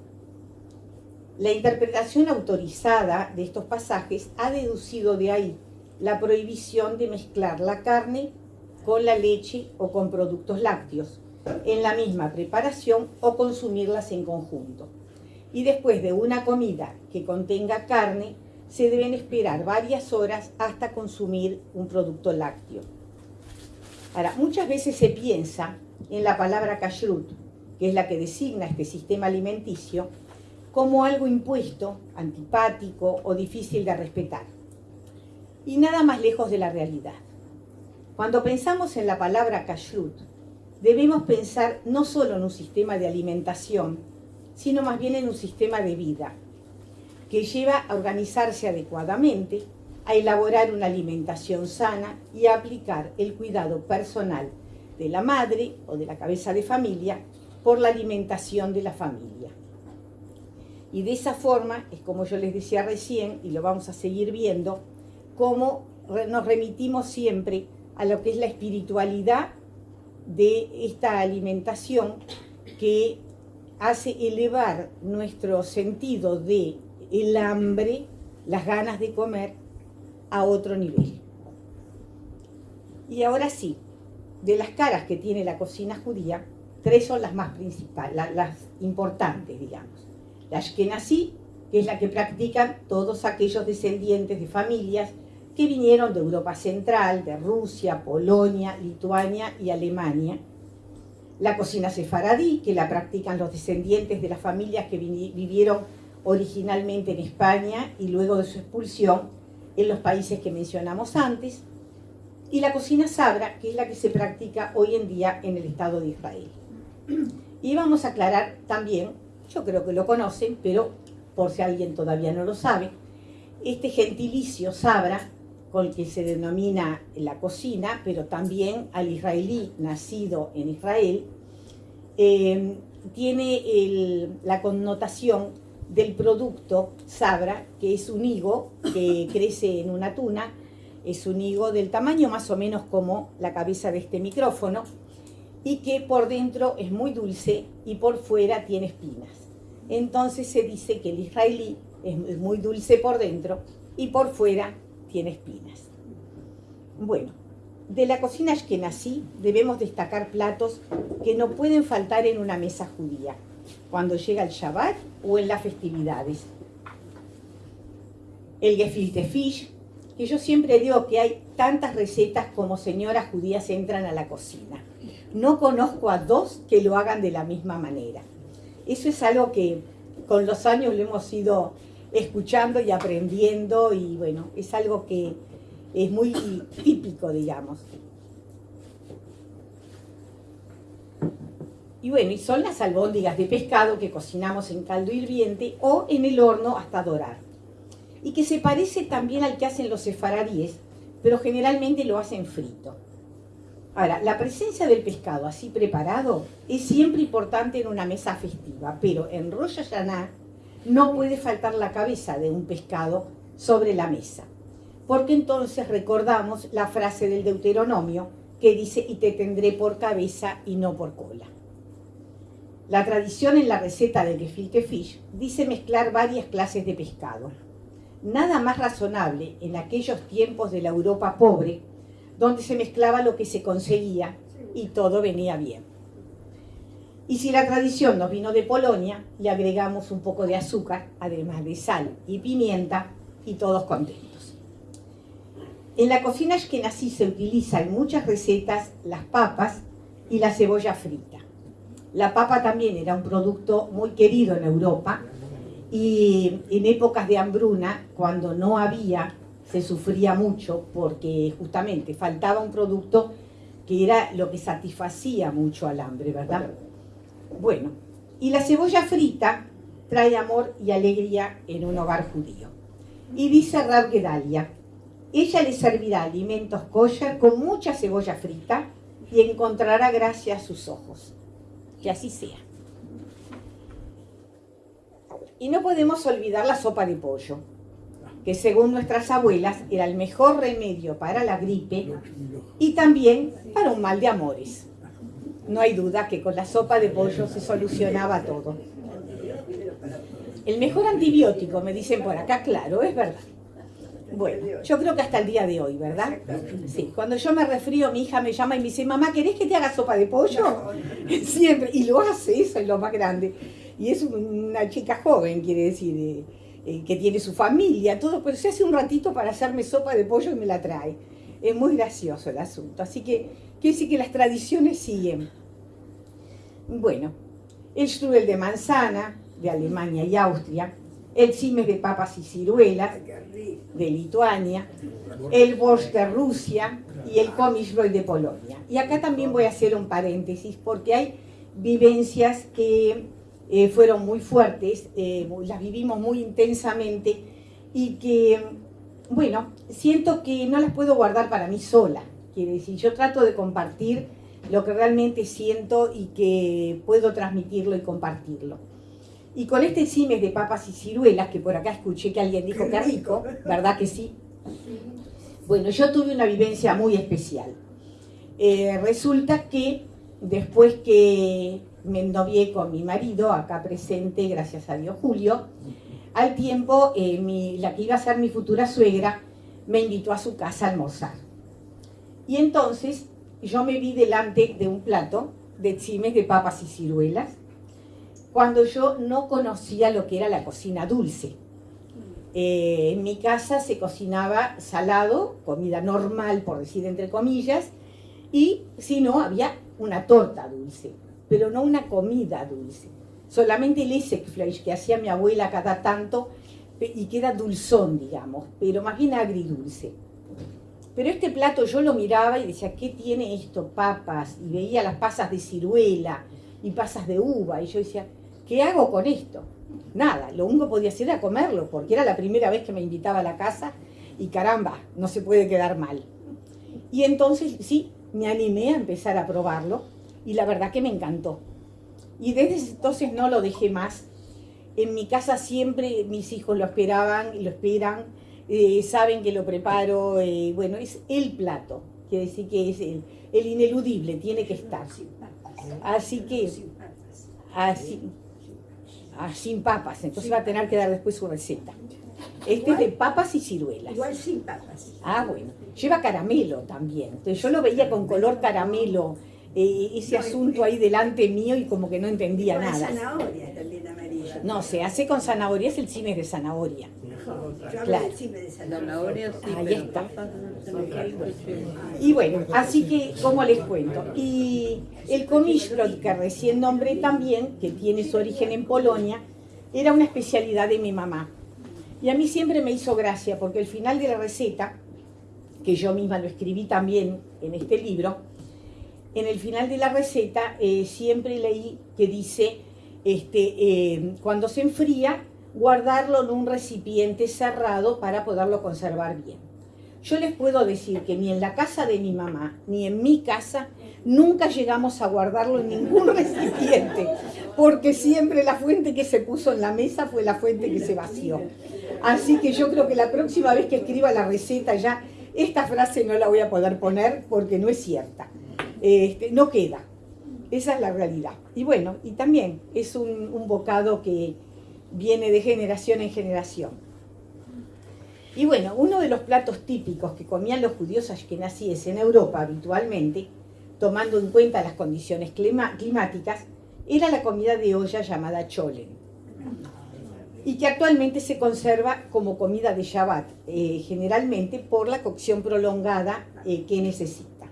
La interpretación autorizada de estos pasajes ha deducido de ahí la prohibición de mezclar la carne con la leche o con productos lácteos en la misma preparación o consumirlas en conjunto y después de una comida que contenga carne, se deben esperar varias horas hasta consumir un producto lácteo. Muchas veces se piensa en la palabra kashrut, que es la que designa este sistema alimenticio, como algo impuesto, antipático o difícil de respetar. Y nada más lejos de la realidad. Cuando pensamos en la palabra kashrut, debemos pensar no solo en un sistema de alimentación, sino más bien en un sistema de vida, que lleva a organizarse adecuadamente, a elaborar una alimentación sana y a aplicar el cuidado personal de la madre o de la cabeza de familia por la alimentación de la familia. Y de esa forma es como yo les decía recién, y lo vamos a seguir viendo, cómo nos remitimos siempre a lo que es la espiritualidad de esta alimentación que hace elevar nuestro sentido de el hambre, las ganas de comer a otro nivel. Y ahora sí, de las caras que tiene la cocina judía, tres son las más principales, las, importantes, digamos. La Ashkenazí, que es la que practican todos aquellos descendientes de familias que vinieron de Europa Central, de Rusia, Polonia, Lituania y Alemania. La cocina sefaradí, que la practican los descendientes de las familias que vivieron originalmente en España y luego de su expulsión en los países que mencionamos antes, y la cocina sabra, que es la que se practica hoy en día en el Estado de Israel. Y vamos a aclarar también, yo creo que lo conocen, pero por si alguien todavía no lo sabe, este gentilicio sabra, con el que se denomina la cocina, pero también al israelí nacido en Israel, eh, tiene la connotación del producto Sabra, que es un higo que crece en una tuna, es un higo del tamaño más o menos como la cabeza de este micrófono, y que por dentro es muy dulce y por fuera tiene espinas. Entonces se dice que el israelí es muy dulce por dentro y por fuera tiene espinas. Bueno, de la cocina ashkenazí debemos destacar platos que no pueden faltar en una mesa judía cuando llega el Shabbat o en las festividades. El gefilte fish, que yo siempre digo que hay tantas recetas como señoras judías entran a la cocina. No conozco a dos que lo hagan de la misma manera. Eso es algo que con los años lo hemos ido escuchando y aprendiendo y bueno, es algo que es muy típico, digamos. Y bueno, y son las albóndigas de pescado que cocinamos en caldo hirviente o en el horno hasta dorar. Y que se parece también al que hacen los sefaradíes, pero generalmente lo hacen frito. Ahora, la presencia del pescado así preparado es siempre importante en una mesa festiva, pero en Rosh Hashanah no puede faltar la cabeza de un pescado sobre la mesa, porque entonces recordamos la frase del Deuteronomio que dice, y te tendré por cabeza y no por cola. La tradición en la receta de gefilte fish dice mezclar varias clases de pescado. Nada más razonable en aquellos tiempos de la Europa pobre, donde se mezclaba lo que se conseguía y todo venía bien. Y si la tradición nos vino de Polonia, le agregamos un poco de azúcar, además de sal y pimienta, y todos contentos. En la cocina ashkenazí se utiliza en muchas recetas las papas y la cebolla frita. La papa también era un producto muy querido en Europa y en épocas de hambruna, cuando no había, se sufría mucho porque justamente faltaba un producto que era lo que satisfacía mucho al hambre, ¿verdad? Bueno, y la cebolla frita trae amor y alegría en un hogar judío. Y dice Rab Gedalia, ella le servirá alimentos kosher con mucha cebolla frita y encontrará gracia a sus ojos que así sea. Y no podemos olvidar la sopa de pollo, que según nuestras abuelas era el mejor remedio para la gripe y también para un mal de amores. No hay duda que con la sopa de pollo se solucionaba todo. El mejor antibiótico, me dicen por acá, claro, es verdad. Bueno, yo creo que hasta el día de hoy, ¿verdad? Sí, cuando yo me refrío, mi hija me llama y me dice, mamá, ¿querés que te haga sopa de pollo? Siempre, y lo hace, eso es lo más grande. Y es una chica joven, quiere decir, eh, que tiene su familia, todo, pero se hace un ratito para hacerme sopa de pollo y me la trae. Es muy gracioso el asunto. Así que quiere decir que las tradiciones siguen. Bueno, el strudel de manzana, de Alemania y Austria, el cimes de papas y ciruelas, de Lituania, el borscht de Rusia y el komisloj de Polonia. Y acá también voy a hacer un paréntesis porque hay vivencias que eh, fueron muy fuertes, eh, las vivimos muy intensamente y que, bueno, siento que no las puedo guardar para mí sola. Quiere decir, yo trato de compartir lo que realmente siento y que puedo transmitirlo y compartirlo. Y con este cimes de papas y ciruelas, que por acá escuché que alguien dijo que rico, ¿verdad que sí? Bueno, yo tuve una vivencia muy especial. Eh, resulta que después que me ennovié con mi marido, acá presente, gracias a Dios Julio, al tiempo eh, la que iba a ser mi futura suegra me invitó a su casa a almorzar. Y entonces yo me vi delante de un plato de cimes de papas y ciruelas, cuando yo no conocía lo que era la cocina dulce. Eh, en mi casa se cocinaba salado, comida normal, por decir entre comillas, y si no, había una torta dulce, pero no una comida dulce. Solamente el Essekfleisch que hacía mi abuela cada tanto y que era dulzón, digamos, pero más bien agridulce. Pero este plato yo lo miraba y decía, ¿qué tiene esto? Papas, y veía las pasas de ciruela y pasas de uva, y yo decía, ¿qué hago con esto? Nada, lo único que podía hacer era comerlo, porque era la primera vez que me invitaba a la casa y caramba, no se puede quedar mal. Y entonces sí, me animé a empezar a probarlo y la verdad que me encantó. Y desde entonces no lo dejé más. En mi casa siempre mis hijos lo esperaban y lo esperan, eh, saben que lo preparo, eh, bueno, es el plato, quiere decir que es el, el ineludible, tiene que estar. Así que, así, Ah, sin papas, entonces va a tener que dar después su receta. Este es de papas y ciruelas. Igual sin papas. Ah, bueno. Lleva caramelo también. Entonces yo lo veía con color caramelo, eh, ese asunto ahí delante mío y como que no entendía nada. zanahoria también amarilla. No, se hace con zanahoria, es el cime de zanahoria. Claro. de zanahoria. Ahí está. Y bueno, así que, como les cuento? Y el komishlot que recién nombré también, que tiene su origen en Polonia, era una especialidad de mi mamá. Y a mí siempre me hizo gracia, porque al final de la receta, que yo misma lo escribí también en este libro, en el final de la receta eh, siempre leí que dice, este, eh, cuando se enfría, guardarlo en un recipiente cerrado para poderlo conservar bien. Yo les puedo decir que ni en la casa de mi mamá, ni en mi casa, nunca llegamos a guardarlo en ningún recipiente, porque siempre la fuente que se puso en la mesa fue la fuente que se vació. Así que yo creo que la próxima vez que escriba la receta ya, esta frase no la voy a poder poner porque no es cierta. Este, no queda. Esa es la realidad. Y bueno, y también es un, bocado que viene de generación en generación. Y bueno, uno de los platos típicos que comían los judíos ashkenazíes en Europa habitualmente, tomando en cuenta las condiciones climáticas, era la comida de olla llamada cholen. Y que actualmente se conserva como comida de Shabbat, eh, generalmente por la cocción prolongada eh, que necesita.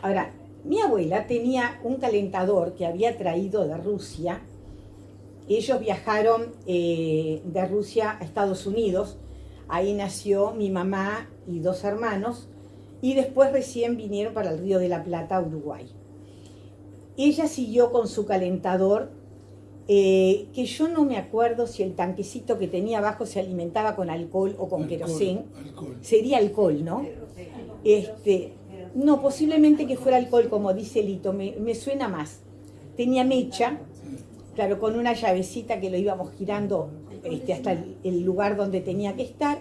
Ahora, mi abuela tenía un calentador que había traído de Rusia, ellos viajaron eh, de Rusia a Estados Unidos, ahí nació mi mamá y dos hermanos, y después recién vinieron para el Río de la Plata, Uruguay. Ella siguió con su calentador, eh, que yo no me acuerdo si el tanquecito que tenía abajo se alimentaba con alcohol o con querosén. Sería alcohol, ¿no? Este, no, posiblemente que fuera alcohol, como dice Lito, me, me suena más. Tenía mecha, claro, con una llavecita que lo íbamos girando este, hasta el, lugar donde tenía que estar.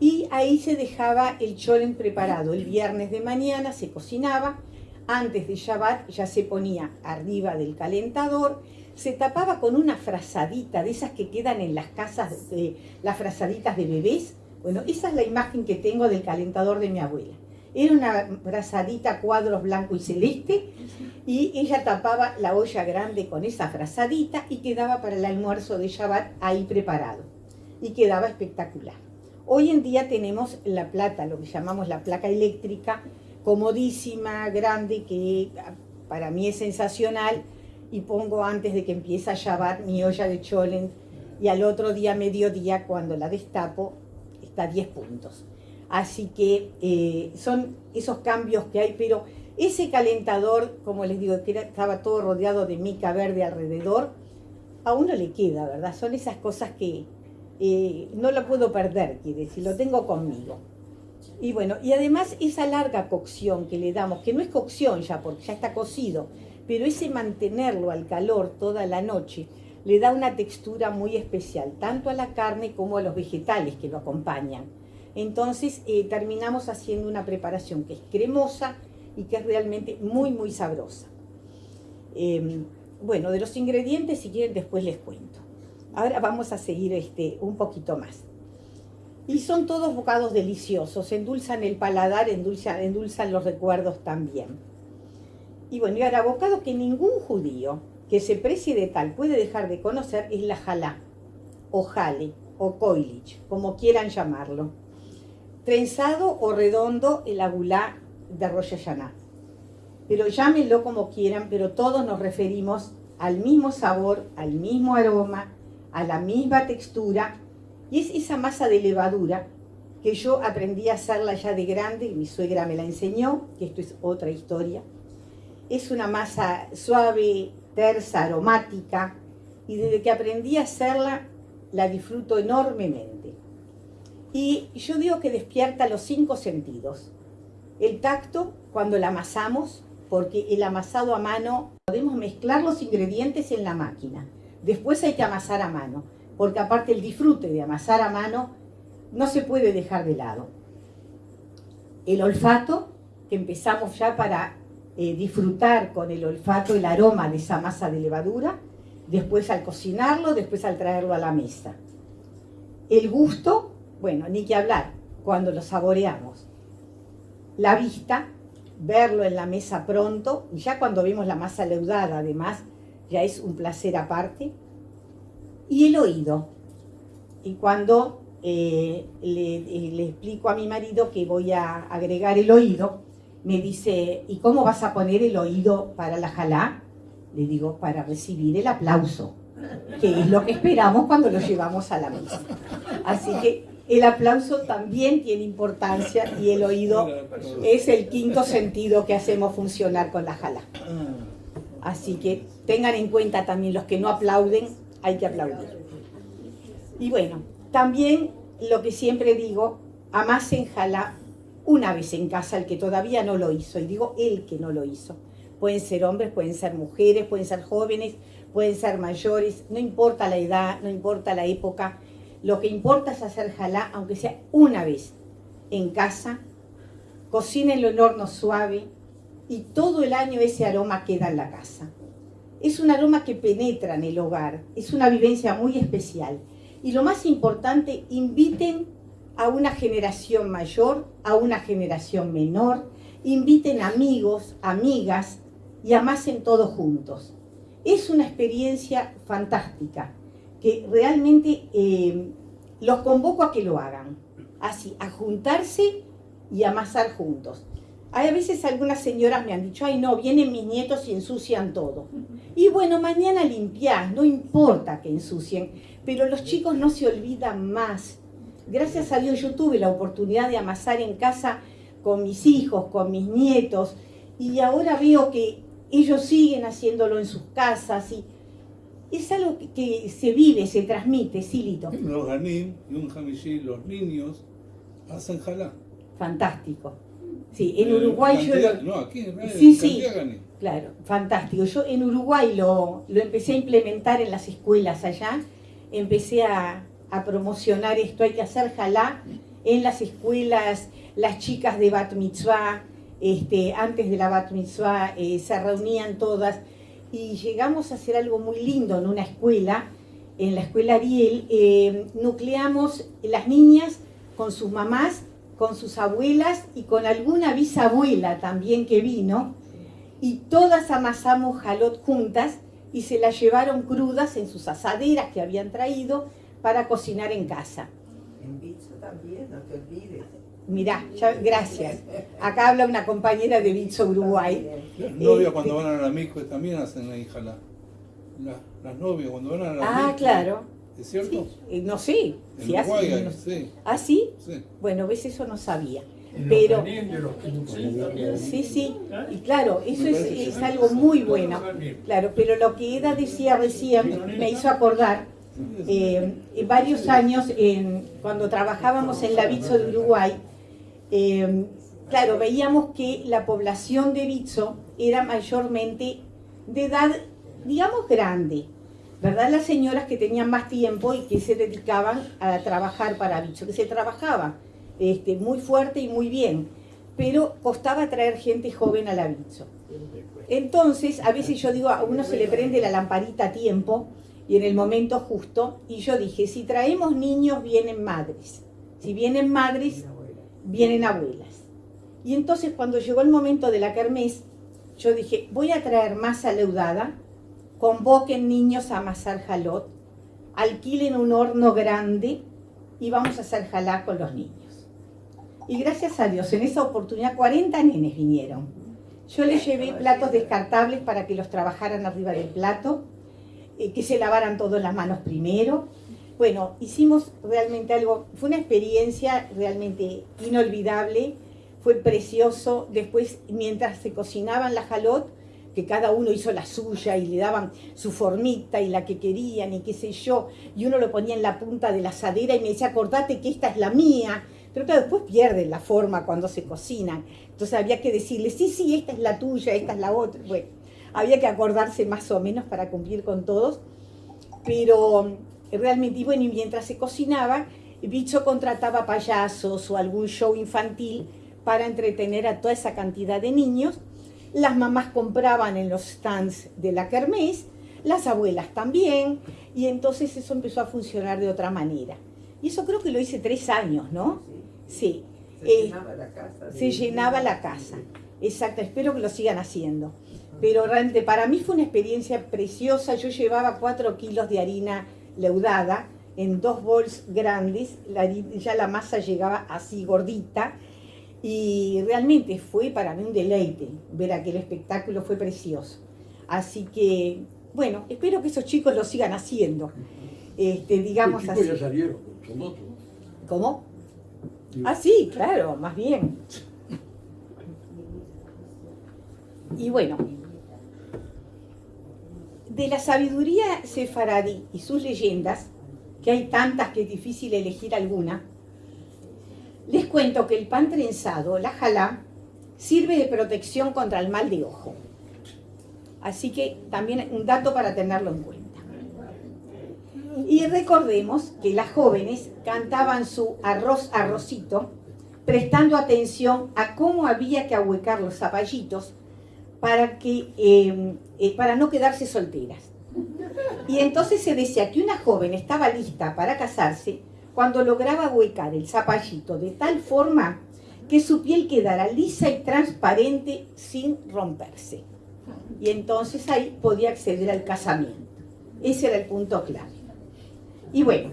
Y ahí se dejaba el cholen preparado. El viernes de mañana se cocinaba, antes de Shabbat ya se ponía arriba del calentador, se tapaba con una frazadita de esas que quedan en las casas, de, las frazaditas de bebés. Bueno, esa es la imagen que tengo del calentador de mi abuela. Era una frazadita cuadros blanco y celeste y ella tapaba la olla grande con esa frazadita y quedaba para el almuerzo de Shabbat ahí preparado. y quedaba espectacular. Hoy en día tenemos la plata, lo que llamamos la placa eléctrica, comodísima, grande, que para mí es sensacional, y pongo antes de que empiece a llavar mi olla de cholen, y al otro día, mediodía, cuando la destapo, está a 10 puntos. Así que eh, son esos cambios que hay, pero ese calentador, como les digo, que estaba todo rodeado de mica verde alrededor, a uno le queda, ¿verdad? Son esas cosas que eh, no lo puedo perder, quiere decir, lo tengo conmigo. Y bueno, y además esa larga cocción que le damos, que no es cocción ya, porque ya está cocido, pero ese mantenerlo al calor toda la noche, le da una textura muy especial, tanto a la carne como a los vegetales que lo acompañan. Entonces eh, terminamos haciendo una preparación que es cremosa y que es realmente muy, muy sabrosa. Em, bueno, de los ingredientes, si quieren, después les cuento. Ahora vamos a seguir este, un poquito más. Y son todos bocados deliciosos, endulzan el paladar, endulzan, endulzan los recuerdos también. Y bueno, y ahora, bocado que ningún judío que se precie de tal puede dejar de conocer es la jalá, o jale, o koilich, como quieran llamarlo. Trenzado o redondo el agulá de Rosh Hashanah. Pero llámenlo como quieran, pero todos nos referimos al mismo sabor, al mismo aroma, a la misma textura, y es esa masa de levadura que yo aprendí a hacerla ya de grande, y mi suegra me la enseñó, que esto es otra historia. Es una masa suave, tersa, aromática, y desde que aprendí a hacerla, la disfruto enormemente. Y yo digo que despierta los cinco sentidos. El tacto, cuando la amasamos, porque el amasado a mano, podemos mezclar los ingredientes en la máquina. Después hay que amasar a mano, porque aparte el disfrute de amasar a mano no se puede dejar de lado. El olfato, que empezamos ya para eh, disfrutar con el olfato el aroma de esa masa de levadura, después al cocinarlo, después al traerlo a la mesa. El gusto, bueno, ni que hablar, cuando lo saboreamos. La vista, verlo en la mesa pronto, y ya cuando vemos la masa leudada además, ya es un placer aparte. Y el oído. Y cuando eh, le, eh, le, explico a mi marido que voy a agregar el oído, me dice, ¿y cómo vas a poner el oído para la jalá? Le digo, para recibir el aplauso, que es lo que esperamos cuando lo llevamos a la mesa. Así que el aplauso también tiene importancia y el oído es el quinto sentido que hacemos funcionar con la jala. Así que tengan en cuenta también los que no aplauden, hay que aplaudir. Y bueno, también lo que siempre digo, en jala una vez en casa el que todavía no lo hizo, y digo el que no lo hizo. Pueden ser hombres, pueden ser mujeres, pueden ser jóvenes, pueden ser mayores, no importa la edad, no importa la época, lo que importa es hacer jalá, aunque sea una vez en casa, cocínenlo en horno suave y todo el año ese aroma queda en la casa. Es un aroma que penetra en el hogar, es una vivencia muy especial. Y lo más importante, inviten a una generación mayor, a una generación menor, inviten amigos, amigas y amasen todos juntos. Es una experiencia fantástica que realmente eh, los convoco a que lo hagan. Así, a juntarse y amasar juntos. Hay a veces algunas señoras me han dicho, ay no, vienen mis nietos y ensucian todo. Y bueno, mañana limpiar, no importa que ensucien, pero los chicos no se olvidan más. Gracias a Dios yo tuve la oportunidad de amasar en casa con mis hijos, con mis nietos, y ahora veo que ellos siguen haciéndolo en sus casas y es algo que, se vive, se transmite, Silito. Los ganim, los niños hacen jalá. Fantástico. Sí, en Uruguay yo... No, aquí en sí, sí, Claro, fantástico. Yo en Uruguay lo, lo, empecé a implementar en las escuelas allá. Empecé a, a promocionar esto. Hay que hacer jalá en las escuelas. Las chicas de Bat Mitzvah, este, antes de la Bat Mitzvah, eh, se reunían todas y llegamos a hacer algo muy lindo en una escuela, en la escuela Ariel, eh, nucleamos las niñas con sus mamás, con sus abuelas y con alguna bisabuela también que vino, y todas amasamos jalot juntas y se las llevaron crudas en sus asaderas que habían traído para cocinar en casa. En Bitso también, no te olvides. Mirá, ya- gracias. Acá habla una compañera de Bitso Uruguay. Las novias cuando van a la mico también hacen la hijala. La- las novias cuando van a la Ah, claro. ¿Es cierto? Sí, eh, no sé. En si hace- Uruguay no- sí, ¿Ah, sí? sí. Bueno, ves, eso no sabía. Pero, los Benín de los 15. sí, sí, y claro, eso es, sí. algo muy bueno. Claro, pero lo que Eda decía recién me hizo acordar eh, en varios años, en- cuando trabajábamos en la Bitso de Uruguay, eh, claro, veíamos que la población de Bitso era mayormente de edad, digamos, grande, ¿verdad? Las señoras que tenían más tiempo y que se dedicaban a trabajar para Bitso, que se trabajaba este, muy fuerte y muy bien, pero costaba traer gente joven a la Bitso. Entonces, a veces yo digo, a uno se le prende la lamparita a tiempo y en el momento justo, y yo dije, si traemos niños, vienen madres. Si vienen madres, vienen abuelas. Y entonces cuando llegó el momento de la kermés, yo dije, voy a traer masa leudada, convoquen niños a amasar jalot, alquilen un horno grande y vamos a hacer jalá con los niños. Y gracias a Dios, en esa oportunidad 40 nenes vinieron. Yo les llevé platos descartables para que los trabajaran arriba del plato, eh, que se lavaran todas las manos primero. Bueno, hicimos realmente algo, fue una experiencia realmente inolvidable, fue precioso. Después, mientras se cocinaban la jalot, que cada uno hizo la suya y le daban su formita y la que querían y qué sé yo, y uno lo ponía en la punta de la asadera y me decía, acordate que esta es la mía. Pero claro, después pierden la forma cuando se cocinan. Entonces había que decirle, sí, sí, esta es la tuya, esta es la otra. Bueno, había que acordarse más o menos para cumplir con todos. Pero realmente, y bueno, y mientras se cocinaba, Bicho contrataba payasos o algún show infantil para entretener a toda esa cantidad de niños. Las mamás compraban en los stands de la kermés, las abuelas también, y entonces eso empezó a funcionar de otra manera. Y eso creo que lo hice tres años, ¿no? Sí. Se Eh, llenaba la casa. se llenaba la casa. Exacto, espero que lo sigan haciendo. Pero realmente para mí fue una experiencia preciosa. Yo llevaba cuatro kilos de harina leudada en dos bols grandes. La ya la masa llegaba así gordita. Y realmente fue para mí un deleite ver aquel espectáculo, fue precioso. Así que, bueno, espero que esos chicos lo sigan haciendo. Este, digamos Los chicos así. ya salieron, son otros. ¿Cómo? Ah, sí, claro, más bien. Y bueno, de la sabiduría sefaradí y sus leyendas, que hay tantas que es difícil elegir alguna, les cuento que el pan trenzado, la jalá, sirve de protección contra el mal de ojo. Así que también un dato para tenerlo en cuenta. Y recordemos que las jóvenes cantaban su arroz arrocito, prestando atención a cómo había que ahuecar los zapallitos para, que, eh, eh, para no quedarse solteras. Y entonces se decía que una joven estaba lista para casarse cuando lograba ahuecar el zapallito de tal forma que su piel quedara lisa y transparente sin romperse. Y entonces ahí podía acceder al casamiento. Ese era el punto clave. Y bueno,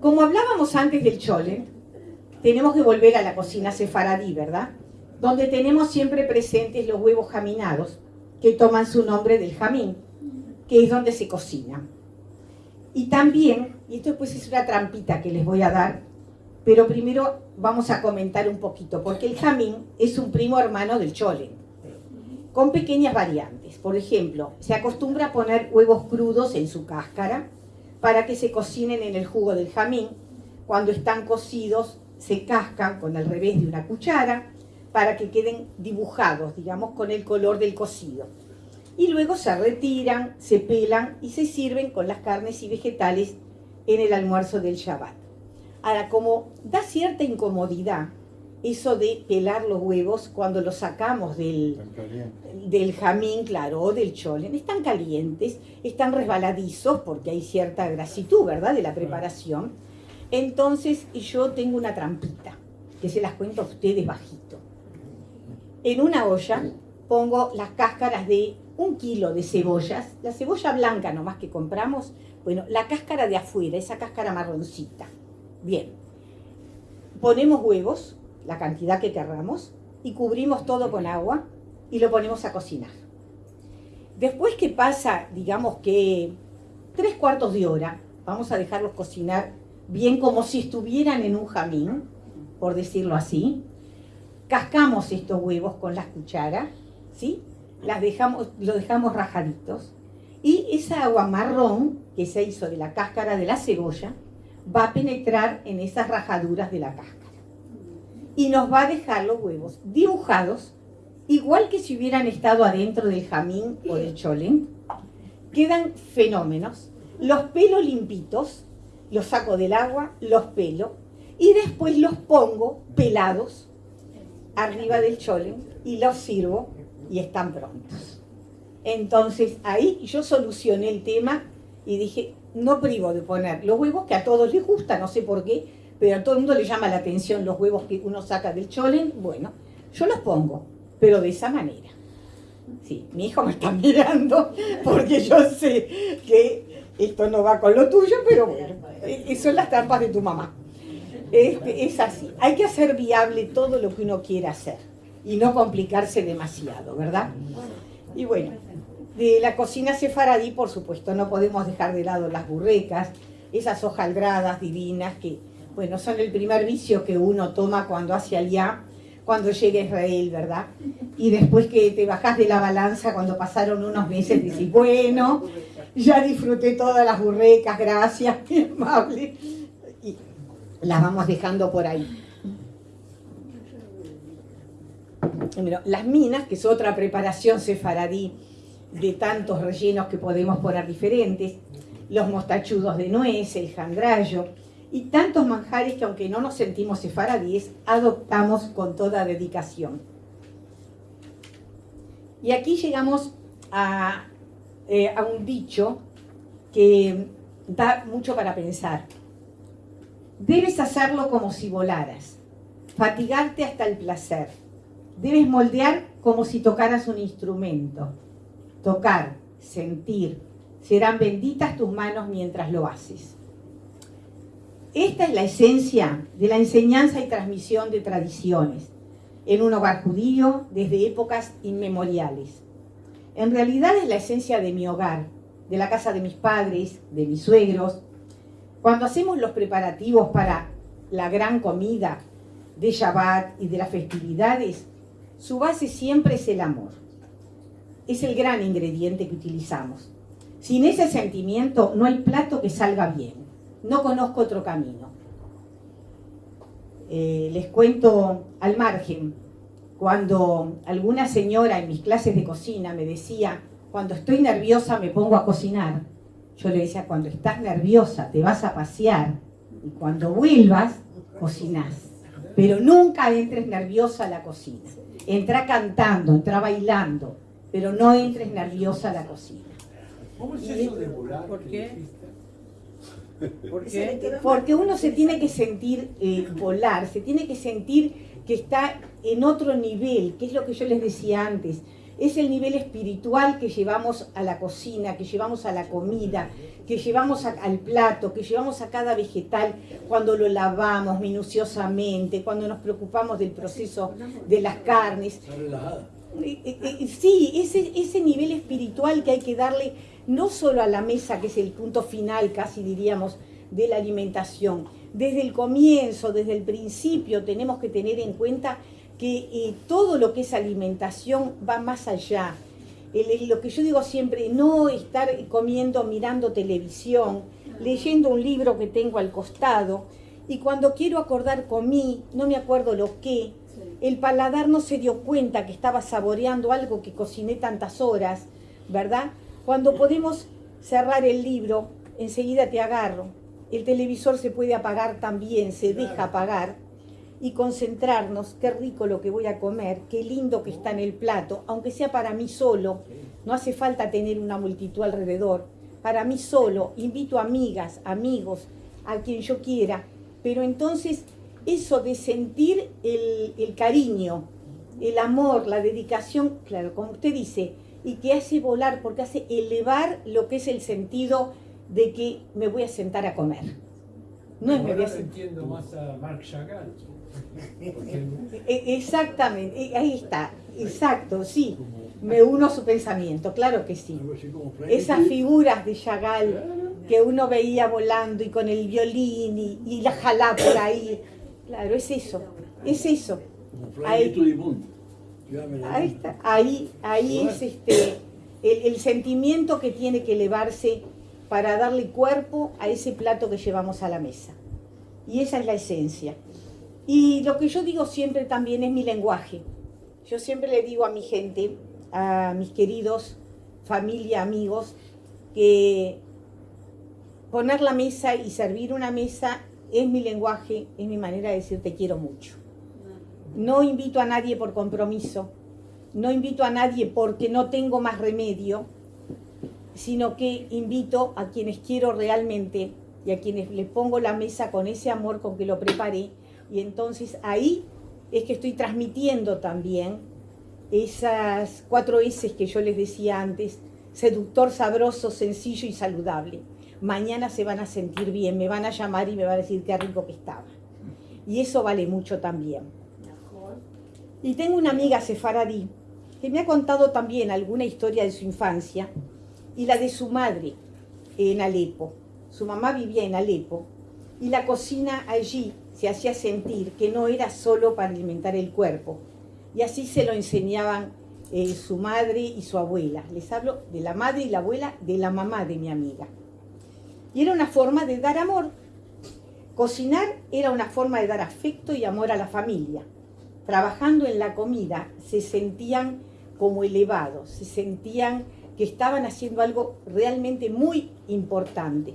como hablábamos antes del chole, tenemos que volver a la cocina sefaradí, ¿verdad? Donde tenemos siempre presentes los huevos jaminados, que toman su nombre del jamín, que es donde se cocina. Y también, y esto pues es una trampita que les voy a dar, pero primero vamos a comentar un poquito, porque el jamín es un primo hermano del chole, con pequeñas variantes. Por ejemplo, se acostumbra a poner huevos crudos en su cáscara, para que se cocinen en el jugo del jamín. Cuando están cocidos, se cascan con el revés de una cuchara para que queden dibujados, digamos, con el color del cocido. Y luego se retiran, se pelan y se sirven con las carnes y vegetales en el almuerzo del Shabbat. Ahora, como da cierta incomodidad eso de pelar los huevos cuando los sacamos del, del jamín, claro, o del cholen. Están calientes, están resbaladizos porque hay cierta grasitud, ¿verdad?, de la preparación. Entonces yo tengo una trampita, que se las cuento a ustedes bajito. En una olla pongo las cáscaras de un kilo de cebollas, la cebolla blanca nomás que compramos, bueno, la cáscara de afuera, esa cáscara marroncita. Bien, ponemos huevos, la cantidad que querramos, y cubrimos todo con agua y lo ponemos a cocinar. Después que pasa, digamos que tres cuartos de hora, vamos a dejarlos cocinar bien como si estuvieran en un jamín, por decirlo así. Cascamos estos huevos con las cucharas, ¿sí? Las dejamos, lo dejamos rajaditos. Y esa agua marrón que se hizo de la cáscara de la cebolla va a penetrar en esas rajaduras de la cáscara. Y nos va a dejar los huevos dibujados, igual que si hubieran estado adentro del jamín o del cholen. Quedan fenómenos. Los pelos limpitos, los saco del agua, los pelo y después los pongo pelados arriba del cholen y los sirvo y están prontos. Entonces ahí yo solucioné el tema y dije, no privo de poner los huevos que a todos les gusta, no sé por qué, pero a todo el mundo le llama la atención los huevos que uno saca del cholen. Bueno, yo los pongo, pero de esa manera. Sí, mi hijo me está mirando porque yo sé que esto no va con lo tuyo, pero bueno, eh, son las trampas de tu mamá. Este, es así. Hay que hacer viable todo lo que uno quiera hacer y no complicarse demasiado, ¿verdad? Y bueno, de la cocina sefaradí, por supuesto, no podemos dejar de lado las burrecas, esas hojaldradas divinas que, bueno, son el primer vicio que uno toma cuando hace allá, cuando llega a Israel, ¿verdad? Y después que te bajas de la balanza, cuando pasaron unos meses, dices, bueno, ya disfruté todas las burrecas, gracias, qué amable. Y las vamos dejando por ahí. las minas, que es otra preparación sefaradí de tantos rellenos que podemos poner diferentes, los mostachudos de nuez, el jandrayo y tantos manjares que aunque no nos sentimos sefaradíes, adoptamos con toda dedicación. Y aquí llegamos a, eh, a un dicho que da mucho para pensar. Debes hacerlo como si volaras, fatigarte hasta el placer Debes moldear como si tocaras un instrumento. Tocar, sentir. Serán benditas tus manos mientras lo haces. Esta es la esencia de la enseñanza y transmisión de tradiciones en un hogar judío desde épocas inmemoriales. En realidad es la esencia de mi hogar, de la casa de mis padres, de mis suegros. Cuando hacemos los preparativos para la gran comida de Shabbat y de las festividades, su base siempre es el amor. Es el gran ingrediente que utilizamos. Sin ese sentimiento no hay plato que salga bien. No conozco otro camino. Eh, les cuento al margen, cuando alguna señora en mis clases de cocina me decía, cuando estoy nerviosa me pongo a cocinar, yo le decía, cuando estás nerviosa te vas a pasear y cuando vuelvas, cocinás. Pero nunca entres nerviosa a la cocina. Entra cantando, entra bailando, pero no entres nerviosa a la cocina. ¿Cómo es eso de volar? ¿Por qué? ¿Por qué? Porque uno se tiene que sentir eh, volar, se tiene que sentir que está en otro nivel, que es lo que yo les decía antes. Es el nivel espiritual que llevamos a la cocina, que llevamos a la comida, que llevamos al plato, que llevamos a cada vegetal cuando lo lavamos minuciosamente, cuando nos preocupamos del proceso de las carnes. Eh, eh, eh, sí, ese, ese nivel espiritual que hay que darle no solo a la mesa, que es el punto final, casi diríamos, de la alimentación. Desde el comienzo, desde el principio, tenemos que tener en cuenta que todo lo que es alimentación va más allá. Lo que yo digo siempre, no estar comiendo, mirando televisión, leyendo un libro que tengo al costado, y cuando quiero acordar comí, no me acuerdo lo que, el paladar no se dio cuenta que estaba saboreando algo que cociné tantas horas, ¿verdad? Cuando podemos cerrar el libro, enseguida te agarro. El televisor se puede apagar también, se deja apagar y concentrarnos, qué rico lo que voy a comer, qué lindo que está en el plato, aunque sea para mí solo, no hace falta tener una multitud alrededor, para mí solo, invito amigas, amigos, a quien yo quiera, pero entonces eso de sentir el, el cariño, el amor, la dedicación, claro, como usted dice, y que hace volar, porque hace elevar lo que es el sentido de que me voy a sentar a comer. No es me voy a sentar. entiendo más a Marc Chagall. E- Exactamente, e- ahí está, exacto, sí. Me uno a su pensamiento, claro que sí. Esas figuras de Chagall que uno veía volando y con el violín y, y la jalá por ahí. Claro, es eso, es eso. Ahí. Ahí está, ahí, ahí es este, el, el sentimiento que tiene que elevarse para darle cuerpo a ese plato que llevamos a la mesa. Y esa es la esencia. Y lo que yo digo siempre también es mi lenguaje. Yo siempre le digo a mi gente, a mis queridos, familia, amigos, que poner la mesa y servir una mesa es mi lenguaje, es mi manera de decir te quiero mucho. No invito a nadie por compromiso, no invito a nadie porque no tengo más remedio, sino que invito a quienes quiero realmente y a quienes les pongo la mesa con ese amor con que lo preparé. Y entonces ahí es que estoy transmitiendo también esas cuatro S que yo les decía antes, seductor, sabroso, sencillo y saludable. Mañana se van a sentir bien, me van a llamar y me van a decir qué rico que estaba. Y eso vale mucho también. Y tengo una amiga sefaradí que me ha contado también alguna historia de su infancia y la de su madre en Alepo. Su mamá vivía en Alepo y la cocina allí hacía sentir que no era solo para alimentar el cuerpo. Y así se lo enseñaban eh, su madre y su abuela. Les hablo de la madre y la abuela de la mamá de mi amiga. Y era una forma de dar amor. Cocinar era una forma de dar afecto y amor a la familia. Trabajando en la comida se sentían como elevados, se sentían que estaban haciendo algo realmente muy importante.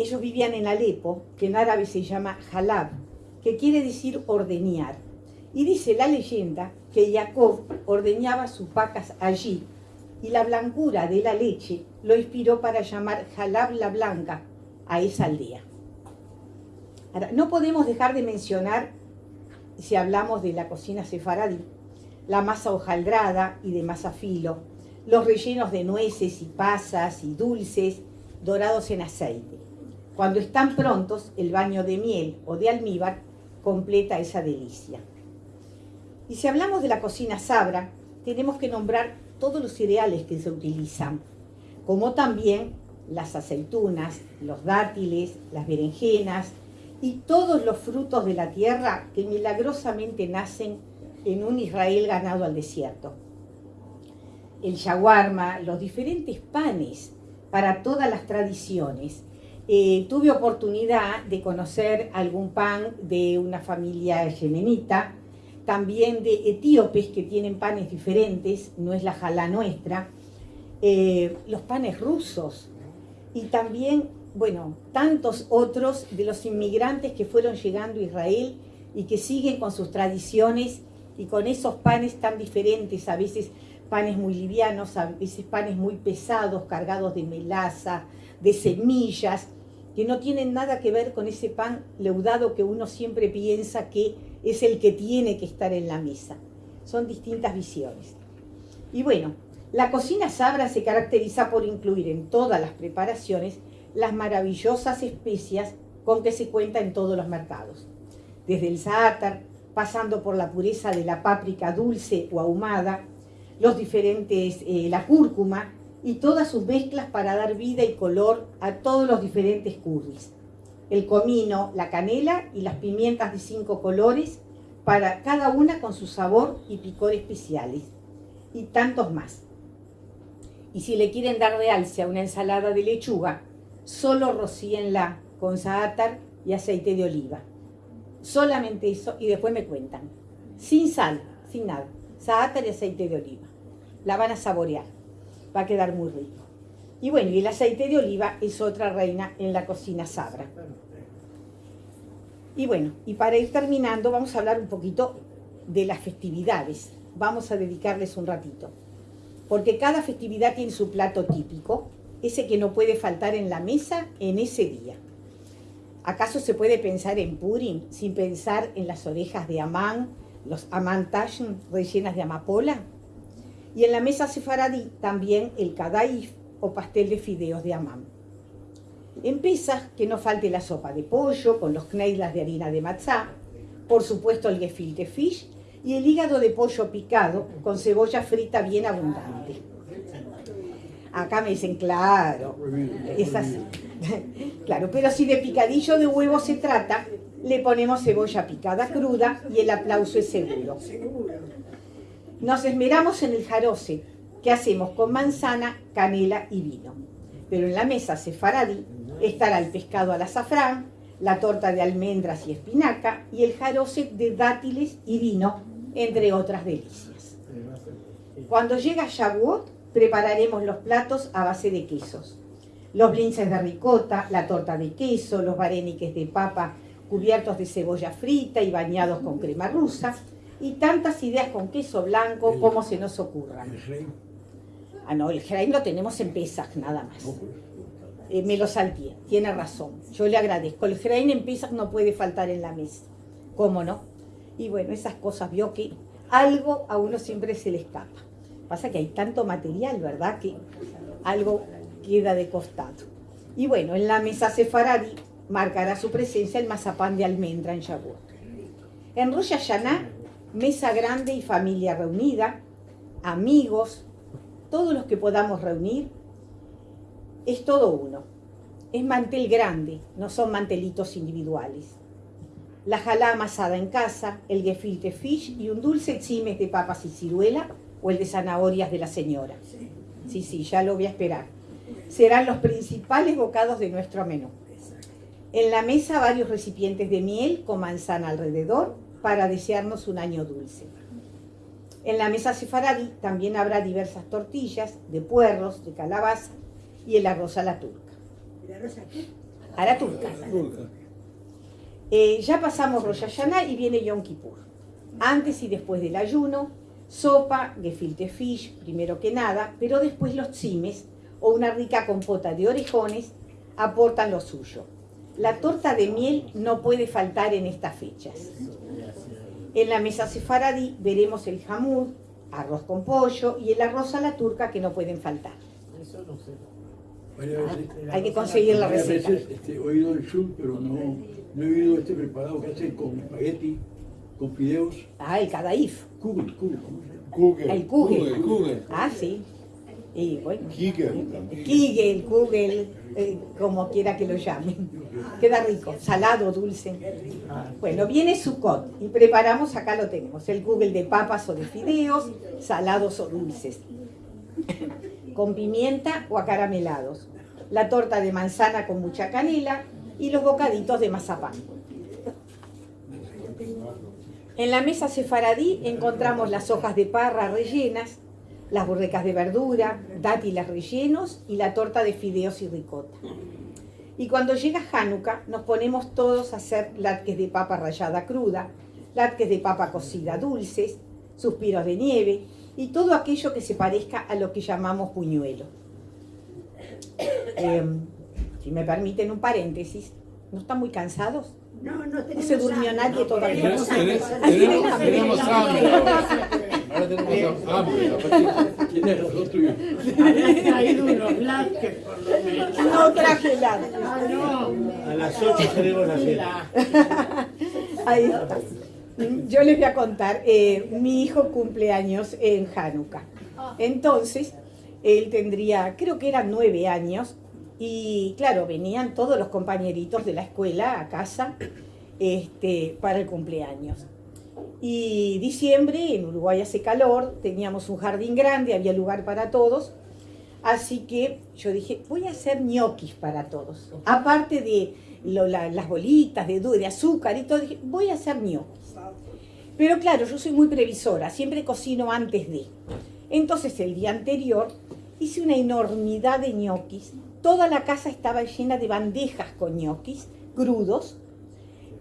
Ellos vivían en Alepo, que en árabe se llama Halab, que quiere decir ordeñar. Y dice la leyenda que Jacob ordeñaba sus vacas allí y la blancura de la leche lo inspiró para llamar Halab la Blanca a esa aldea. No podemos dejar de mencionar, si hablamos de la cocina sefaradí, la masa hojaldrada y de masa filo, los rellenos de nueces y pasas y dulces dorados en aceite. Cuando están prontos, el baño de miel o de almíbar completa esa delicia. Y si hablamos de la cocina sabra, tenemos que nombrar todos los cereales que se utilizan, como también las aceitunas, los dátiles, las berenjenas y todos los frutos de la tierra que milagrosamente nacen en un Israel ganado al desierto. El shawarma, los diferentes panes para todas las tradiciones. Eh, tuve oportunidad de conocer algún pan de una familia yemenita, también de etíopes que tienen panes diferentes, no es la jalá nuestra, eh, los panes rusos. Y también, bueno, tantos otros de los inmigrantes que fueron llegando a Israel y que siguen con sus tradiciones y con esos panes tan diferentes, a veces panes muy livianos, a veces panes muy pesados, cargados de melaza, de semillas, que no tienen nada que ver con ese pan leudado que uno siempre piensa que es el que tiene que estar en la mesa. Son distintas visiones. Y bueno, la cocina sabra se caracteriza por incluir en todas las preparaciones las maravillosas especias con que se cuenta en todos los mercados. Desde el zaatar, pasando por la pureza de la páprica dulce o ahumada, los diferentes, eh, la cúrcuma y todas sus mezclas para dar vida y color a todos los diferentes curries. El comino, la canela y las pimientas de cinco colores, para cada una con su sabor y picor especiales, y tantos más. Y si le quieren dar realce a una ensalada de lechuga, solo rocíenla con zaatar y aceite de oliva. Solamente eso y después me cuentan. Sin sal, sin nada. Zaatar y aceite de oliva. La van a saborear. Va a quedar muy rico. Y bueno, y el aceite de oliva es otra reina en la cocina sabra. Y bueno, y para ir terminando, vamos a hablar un poquito de las festividades. Vamos a dedicarles un ratito. Porque cada festividad tiene su plato típico, ese que no puede faltar en la mesa en ese día. ¿Acaso se puede pensar en Purim sin pensar en las orejas de Amán, los Amán Tashm rellenas de amapola? Y en la mesa sefaradí también el kadaif o pastel de fideos de amam. En que no falte la sopa de pollo con los kneidlas de harina de matzá, por supuesto el gefilte fish y el hígado de pollo picado con cebolla frita bien abundante. Acá me dicen, claro, es así. Claro, pero si de picadillo de huevo se trata, le ponemos cebolla picada cruda y el aplauso es seguro. Nos esmeramos en el jaroce, que hacemos con manzana, canela y vino. Pero en la mesa sefaradí estará el pescado al azafrán, la torta de almendras y espinaca y el jaroce de dátiles y vino, entre otras delicias. Cuando llega Shavuot, prepararemos los platos a base de quesos. Los blinces de ricota, la torta de queso, los vareniques de papa cubiertos de cebolla frita y bañados con crema rusa, y tantas ideas con queso blanco como se nos ocurran. El rey. Ah, no, el Herein lo tenemos en Pesach nada más. No, pues, Eh, me lo salté, tiene razón. Yo le agradezco. El Herein en Pesach no puede faltar en la mesa. ¿Cómo no? Y bueno, esas cosas, vio que algo a uno siempre se le escapa. Pasa que hay tanto material, ¿verdad? Que algo queda de costado. Y bueno, en la mesa sefaradí marcará su presencia el mazapán de almendra en Shavuot. En Rosh Hashanah, mesa grande y familia reunida, amigos, todos los que podamos reunir, es todo uno. Es mantel grande, no son mantelitos individuales. La jalá amasada en casa, el gefilte fish y un dulce chimes de papas y ciruela o el de zanahorias de la señora. Sí, sí, ya lo voy a esperar. Serán los principales bocados de nuestro menú. En la mesa varios recipientes de miel con manzana alrededor para desearnos un año dulce. En la mesa sefaradí también habrá diversas tortillas de puerros, de calabaza y el arroz a la turca. A la turca. Turca. Eh, ya pasamos Rosh Hashanah y viene Yom Kippur. Antes y después del ayuno, sopa, gefilte fish, primero que nada, pero después los chimes o una rica compota de orejones aportan lo suyo. La torta de miel no puede faltar en estas fechas. En la mesa sefaradí veremos el jamud, arroz con pollo y el arroz a la turca que no pueden faltar. varias veces- Hay que conseguir la receta. veces este, he oído el shul, pero no, no he oído este preparado que hacen con espagueti, con fideos. Ah, el kadaif, Kugel, kugel, el Kugel. kugel. Kugel, Kugel. Ah, sí. Y bueno. Kigel también. Kigel, Kugel, eh, como quiera que lo llamen. Queda rico, salado, dulce. Bueno, viene Sukkot y preparamos, acá lo tenemos, el Kugel de papas o de fideos, salados o dulces, con pimienta o acaramelados, la torta de manzana con mucha canela y los bocaditos de mazapán. En la mesa sefaradí encontramos las hojas de parra rellenas, las burrecas de verdura, dátiles rellenos y la torta de fideos y ricota. Y cuando llega Hanukkah nos ponemos todos a hacer latques de papa rallada cruda, latques de papa cocida dulces, suspiros de nieve y todo aquello que se parezca a lo que llamamos puñuelo. Em, si me permiten un paréntesis, ¿no están muy cansados? No, no No tenemos se durmió nadie todavía. Tenemos, tenemos, tenemos hambre ahora. Tenemos hambre. aparte- Tienes razón tuyo. Habías traído unos lácteos por lo menos. No traje nada. A las 8 tenemos la cena. Ahí está. Yo les voy a contar, eh, mi hijo cumple años en Hanukkah. Entonces, él tendría, creo que eran nueve años, y claro, venían todos los compañeritos de la escuela a casa este, para el cumpleaños. Y diciembre, en Uruguay hace calor, teníamos un jardín grande, había lugar para todos, así que yo dije, voy a hacer ñoquis para todos. Aparte de lo- la- las bolitas de, de azúcar y todo, dije, voy a hacer ñoquis. Pero claro, yo soy muy previsora, siempre cocino antes de. Entonces el día anterior hice una enormidad de ñoquis. Toda la casa estaba llena de bandejas con ñoquis crudos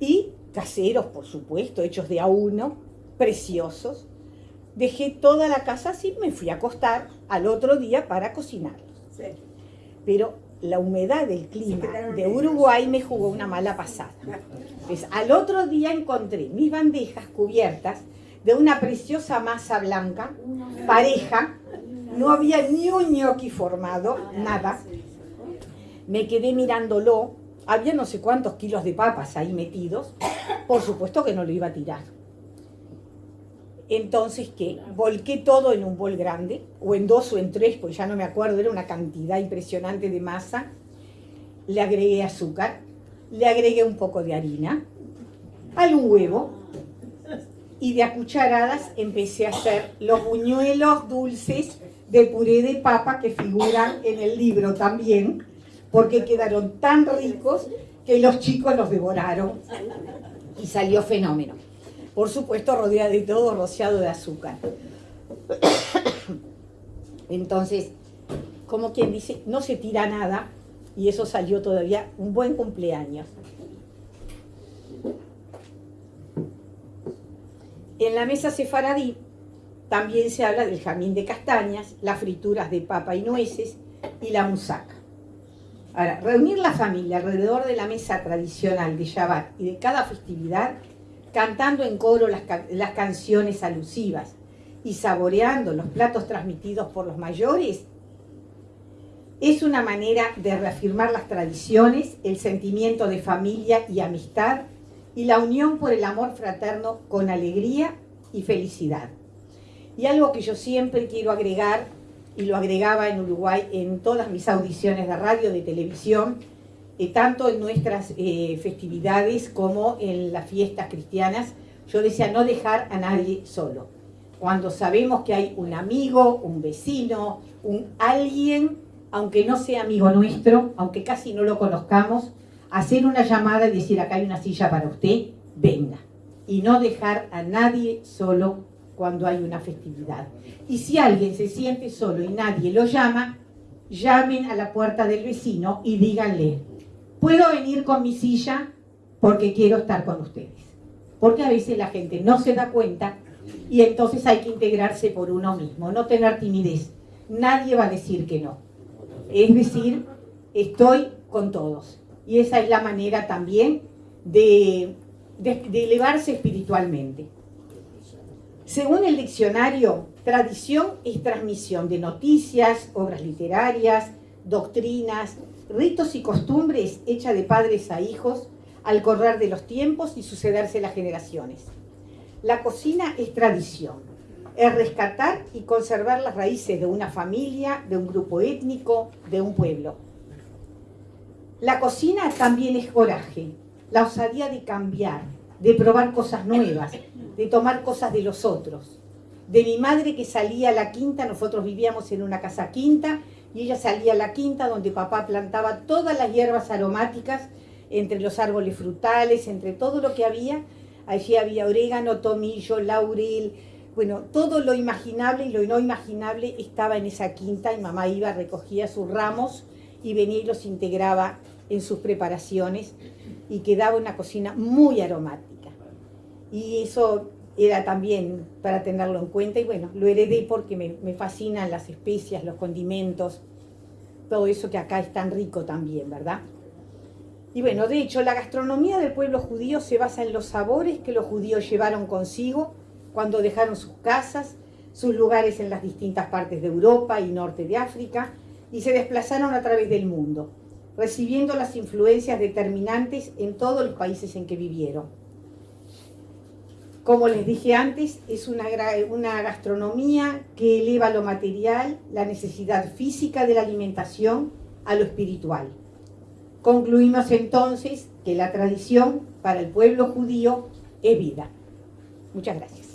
y caseros, por supuesto, hechos de a uno, preciosos. Dejé toda la casa así, me fui a acostar al otro día para cocinarlos. Pero la humedad del clima de. Uruguay me jugó una mala pasada. Pues al otro día encontré mis bandejas cubiertas de una preciosa masa blanca, pareja, no había ni un gnocchi formado, nada. Me quedé mirándolo, había no sé cuántos kilos de papas ahí metidos, por supuesto que no lo iba a tirar. Entonces, ¿qué? Volqué todo en un bol grande, o en dos o en tres, pues ya no me acuerdo, era una cantidad impresionante de masa. Le agregué azúcar, le agregué un poco de harina, algún huevo, y de a cucharadas empecé a hacer los buñuelos dulces de puré de papa que figuran en el libro también, porque quedaron tan ricos que los chicos los devoraron y salió fenómeno. Por supuesto, rodeada de todo, rociado de azúcar. Entonces, como quien dice, no se tira nada y eso salió todavía un buen cumpleaños. En la mesa sefaradí también se habla del jamín de castañas, las frituras de papa y nueces y la musaca. Ahora, reunir la familia alrededor de la mesa tradicional de Shabbat y de cada festividad, cantando en coro las, las canciones alusivas y saboreando los platos transmitidos por los mayores, es una manera de reafirmar las tradiciones, el sentimiento de familia y amistad y la unión por el amor fraterno con alegría y felicidad. Y algo que yo siempre quiero agregar, y lo agregaba en Uruguay en todas mis audiciones de radio, de televisión, eh, tanto en nuestras eh, festividades como en las fiestas cristianas, yo decía no dejar a nadie solo. Cuando sabemos que hay un amigo, un vecino, un alguien, aunque no sea amigo nuestro, aunque casi no lo conozcamos, hacer una llamada y decir acá hay una silla para usted, venga. Y no dejar a nadie solo cuando hay una festividad. Y si alguien se siente solo y nadie lo llama, llamen a la puerta del vecino y díganle, ¿puedo venir con mi silla? Porque quiero estar con ustedes. Porque a veces la gente no se da cuenta y entonces hay que integrarse por uno mismo, no tener timidez. Nadie va a decir que no. Es decir, estoy con todos. Y esa es la manera también de, elevarse espiritualmente. Según el diccionario, tradición es transmisión de noticias, obras literarias, doctrinas, ritos y costumbres hechas de padres a hijos al correr de los tiempos y sucederse las generaciones. La cocina es tradición, es rescatar y conservar las raíces de una familia, de un grupo étnico, de un pueblo. La cocina también es coraje, la osadía de cambiar, de probar cosas nuevas, de tomar cosas de los otros. De mi madre que salía a la quinta, nosotros vivíamos en una casa quinta, y ella salía a la quinta donde papá plantaba todas las hierbas aromáticas, entre los árboles frutales, entre todo lo que había. Allí había orégano, tomillo, laurel, bueno, todo lo imaginable y lo no imaginable estaba en esa quinta y mamá iba, recogía sus ramos y venía y los integraba en sus preparaciones y quedaba una cocina muy aromática. Y eso era también para tenerlo en cuenta y bueno, lo heredé porque me, fascinan las especias, los condimentos, todo eso que acá es tan rico también, ¿verdad? Y bueno, de hecho, la gastronomía del pueblo judío se basa en los sabores que los judíos llevaron consigo cuando dejaron sus casas, sus lugares en las distintas partes de Europa y norte de África, y se desplazaron a través del mundo recibiendo las influencias determinantes en todos los países en que vivieron. Como les dije antes, es una, gastronomía que eleva lo material, la necesidad física de la alimentación, a lo espiritual. Concluimos entonces que la tradición para el pueblo judío es vida. Muchas gracias.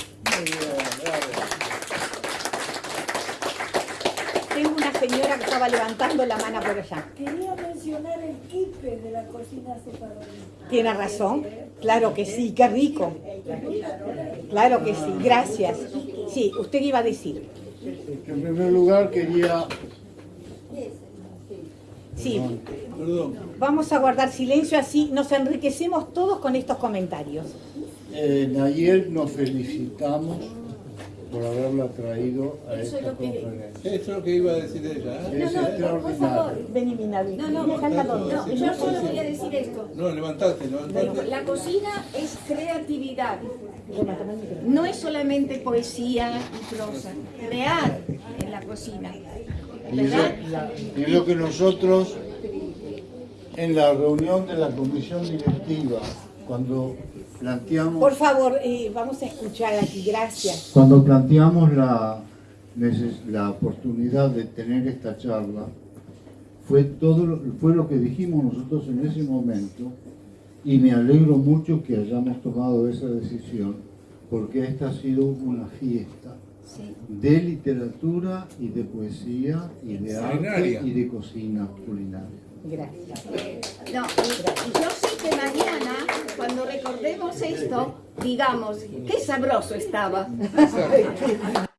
Tengo una señora que estaba levantando la mano por allá. Quería mencionar el kipe de la cocina separadora. Tiene razón, claro que sí, qué rico. Claro que sí, gracias. Sí, usted iba a decir. En primer lugar quería... Sí, vamos a guardar silencio así nos enriquecemos todos con estos comentarios. Eh, ayer nos felicitamos por haberla traído a esta conferencia. Eso es lo que iba a decir ella. ¿eh? Es extraordinario. Vení, Minavi. No, no, no, yo solo voy a decir esto. No, levantate, levantate. La cocina es creatividad, No es solamente poesía y prosa, crear en la cocina. Y es, lo, y es lo que nosotros en la reunión de la comisión directiva, cuando planteamos... Por favor, eh, vamos a escuchar aquí, gracias. Cuando planteamos la, la oportunidad de tener esta charla, fue, todo, lo- fue lo que dijimos nosotros en ese momento y me alegro mucho que hayamos tomado esa decisión porque esta ha sido una fiesta Sí. de literatura y de poesía y de arte y de cocina culinaria. Gracias. No, y, yo sé que mañana, cuando recordemos esto, digamos, qué sabroso estaba.